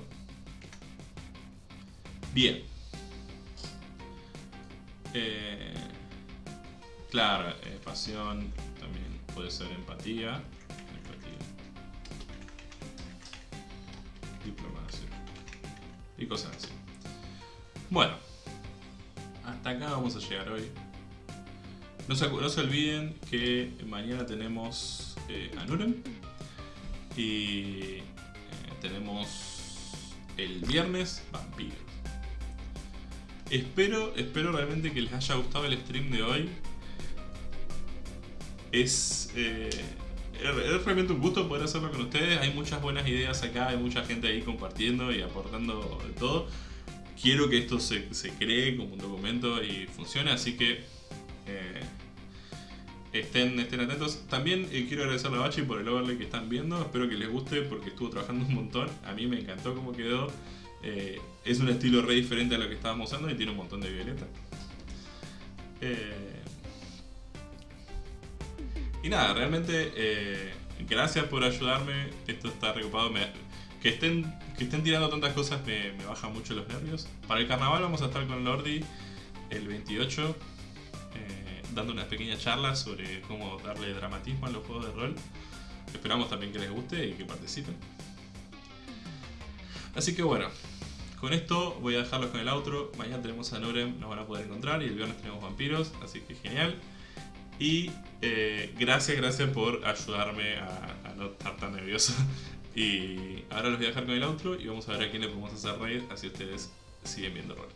Speaker 1: Bien. Eh, claro, eh, pasión también puede ser empatía. Empatía. Diplomacia. Y cosas así. Bueno. Hasta acá vamos a llegar hoy. No se, no se olviden que mañana tenemos eh, a Nuren. Y el viernes Vampiros. Espero, espero realmente que les haya gustado el stream de hoy. Es, eh, es es realmente un gusto poder hacerlo con ustedes. Hay muchas buenas ideas acá, hay mucha gente ahí compartiendo y aportando de todo. Quiero que esto se, se cree como un documento y funcione, así que Eh, estén, estén atentos. También eh, quiero agradecerle a Bachi por el overlay que están viendo. Espero que les guste porque estuvo trabajando un montón. A mí me encantó cómo quedó. Eh, es un estilo re diferente a lo que estábamos usando y tiene un montón de violeta. Eh, y nada, realmente gracias por ayudarme. Esto está recopado. Que, estén, que estén tirando tantas cosas me, me baja mucho los nervios. Para el carnaval vamos a estar con Lordi el 28 eh, dando una pequeña charla sobre cómo darle dramatismo a los juegos de rol. Esperamos también que les guste y que participen. Así que bueno, con esto voy a dejarlos con el outro. Mañana tenemos a Norem, nos van a poder encontrar. Y el viernes tenemos vampiros, así que genial. Y eh, gracias, gracias por ayudarme a, a no estar tan nervioso. Y ahora los voy a dejar con el outro y vamos a ver a quién le podemos hacer reír, así ustedes siguen viendo rol.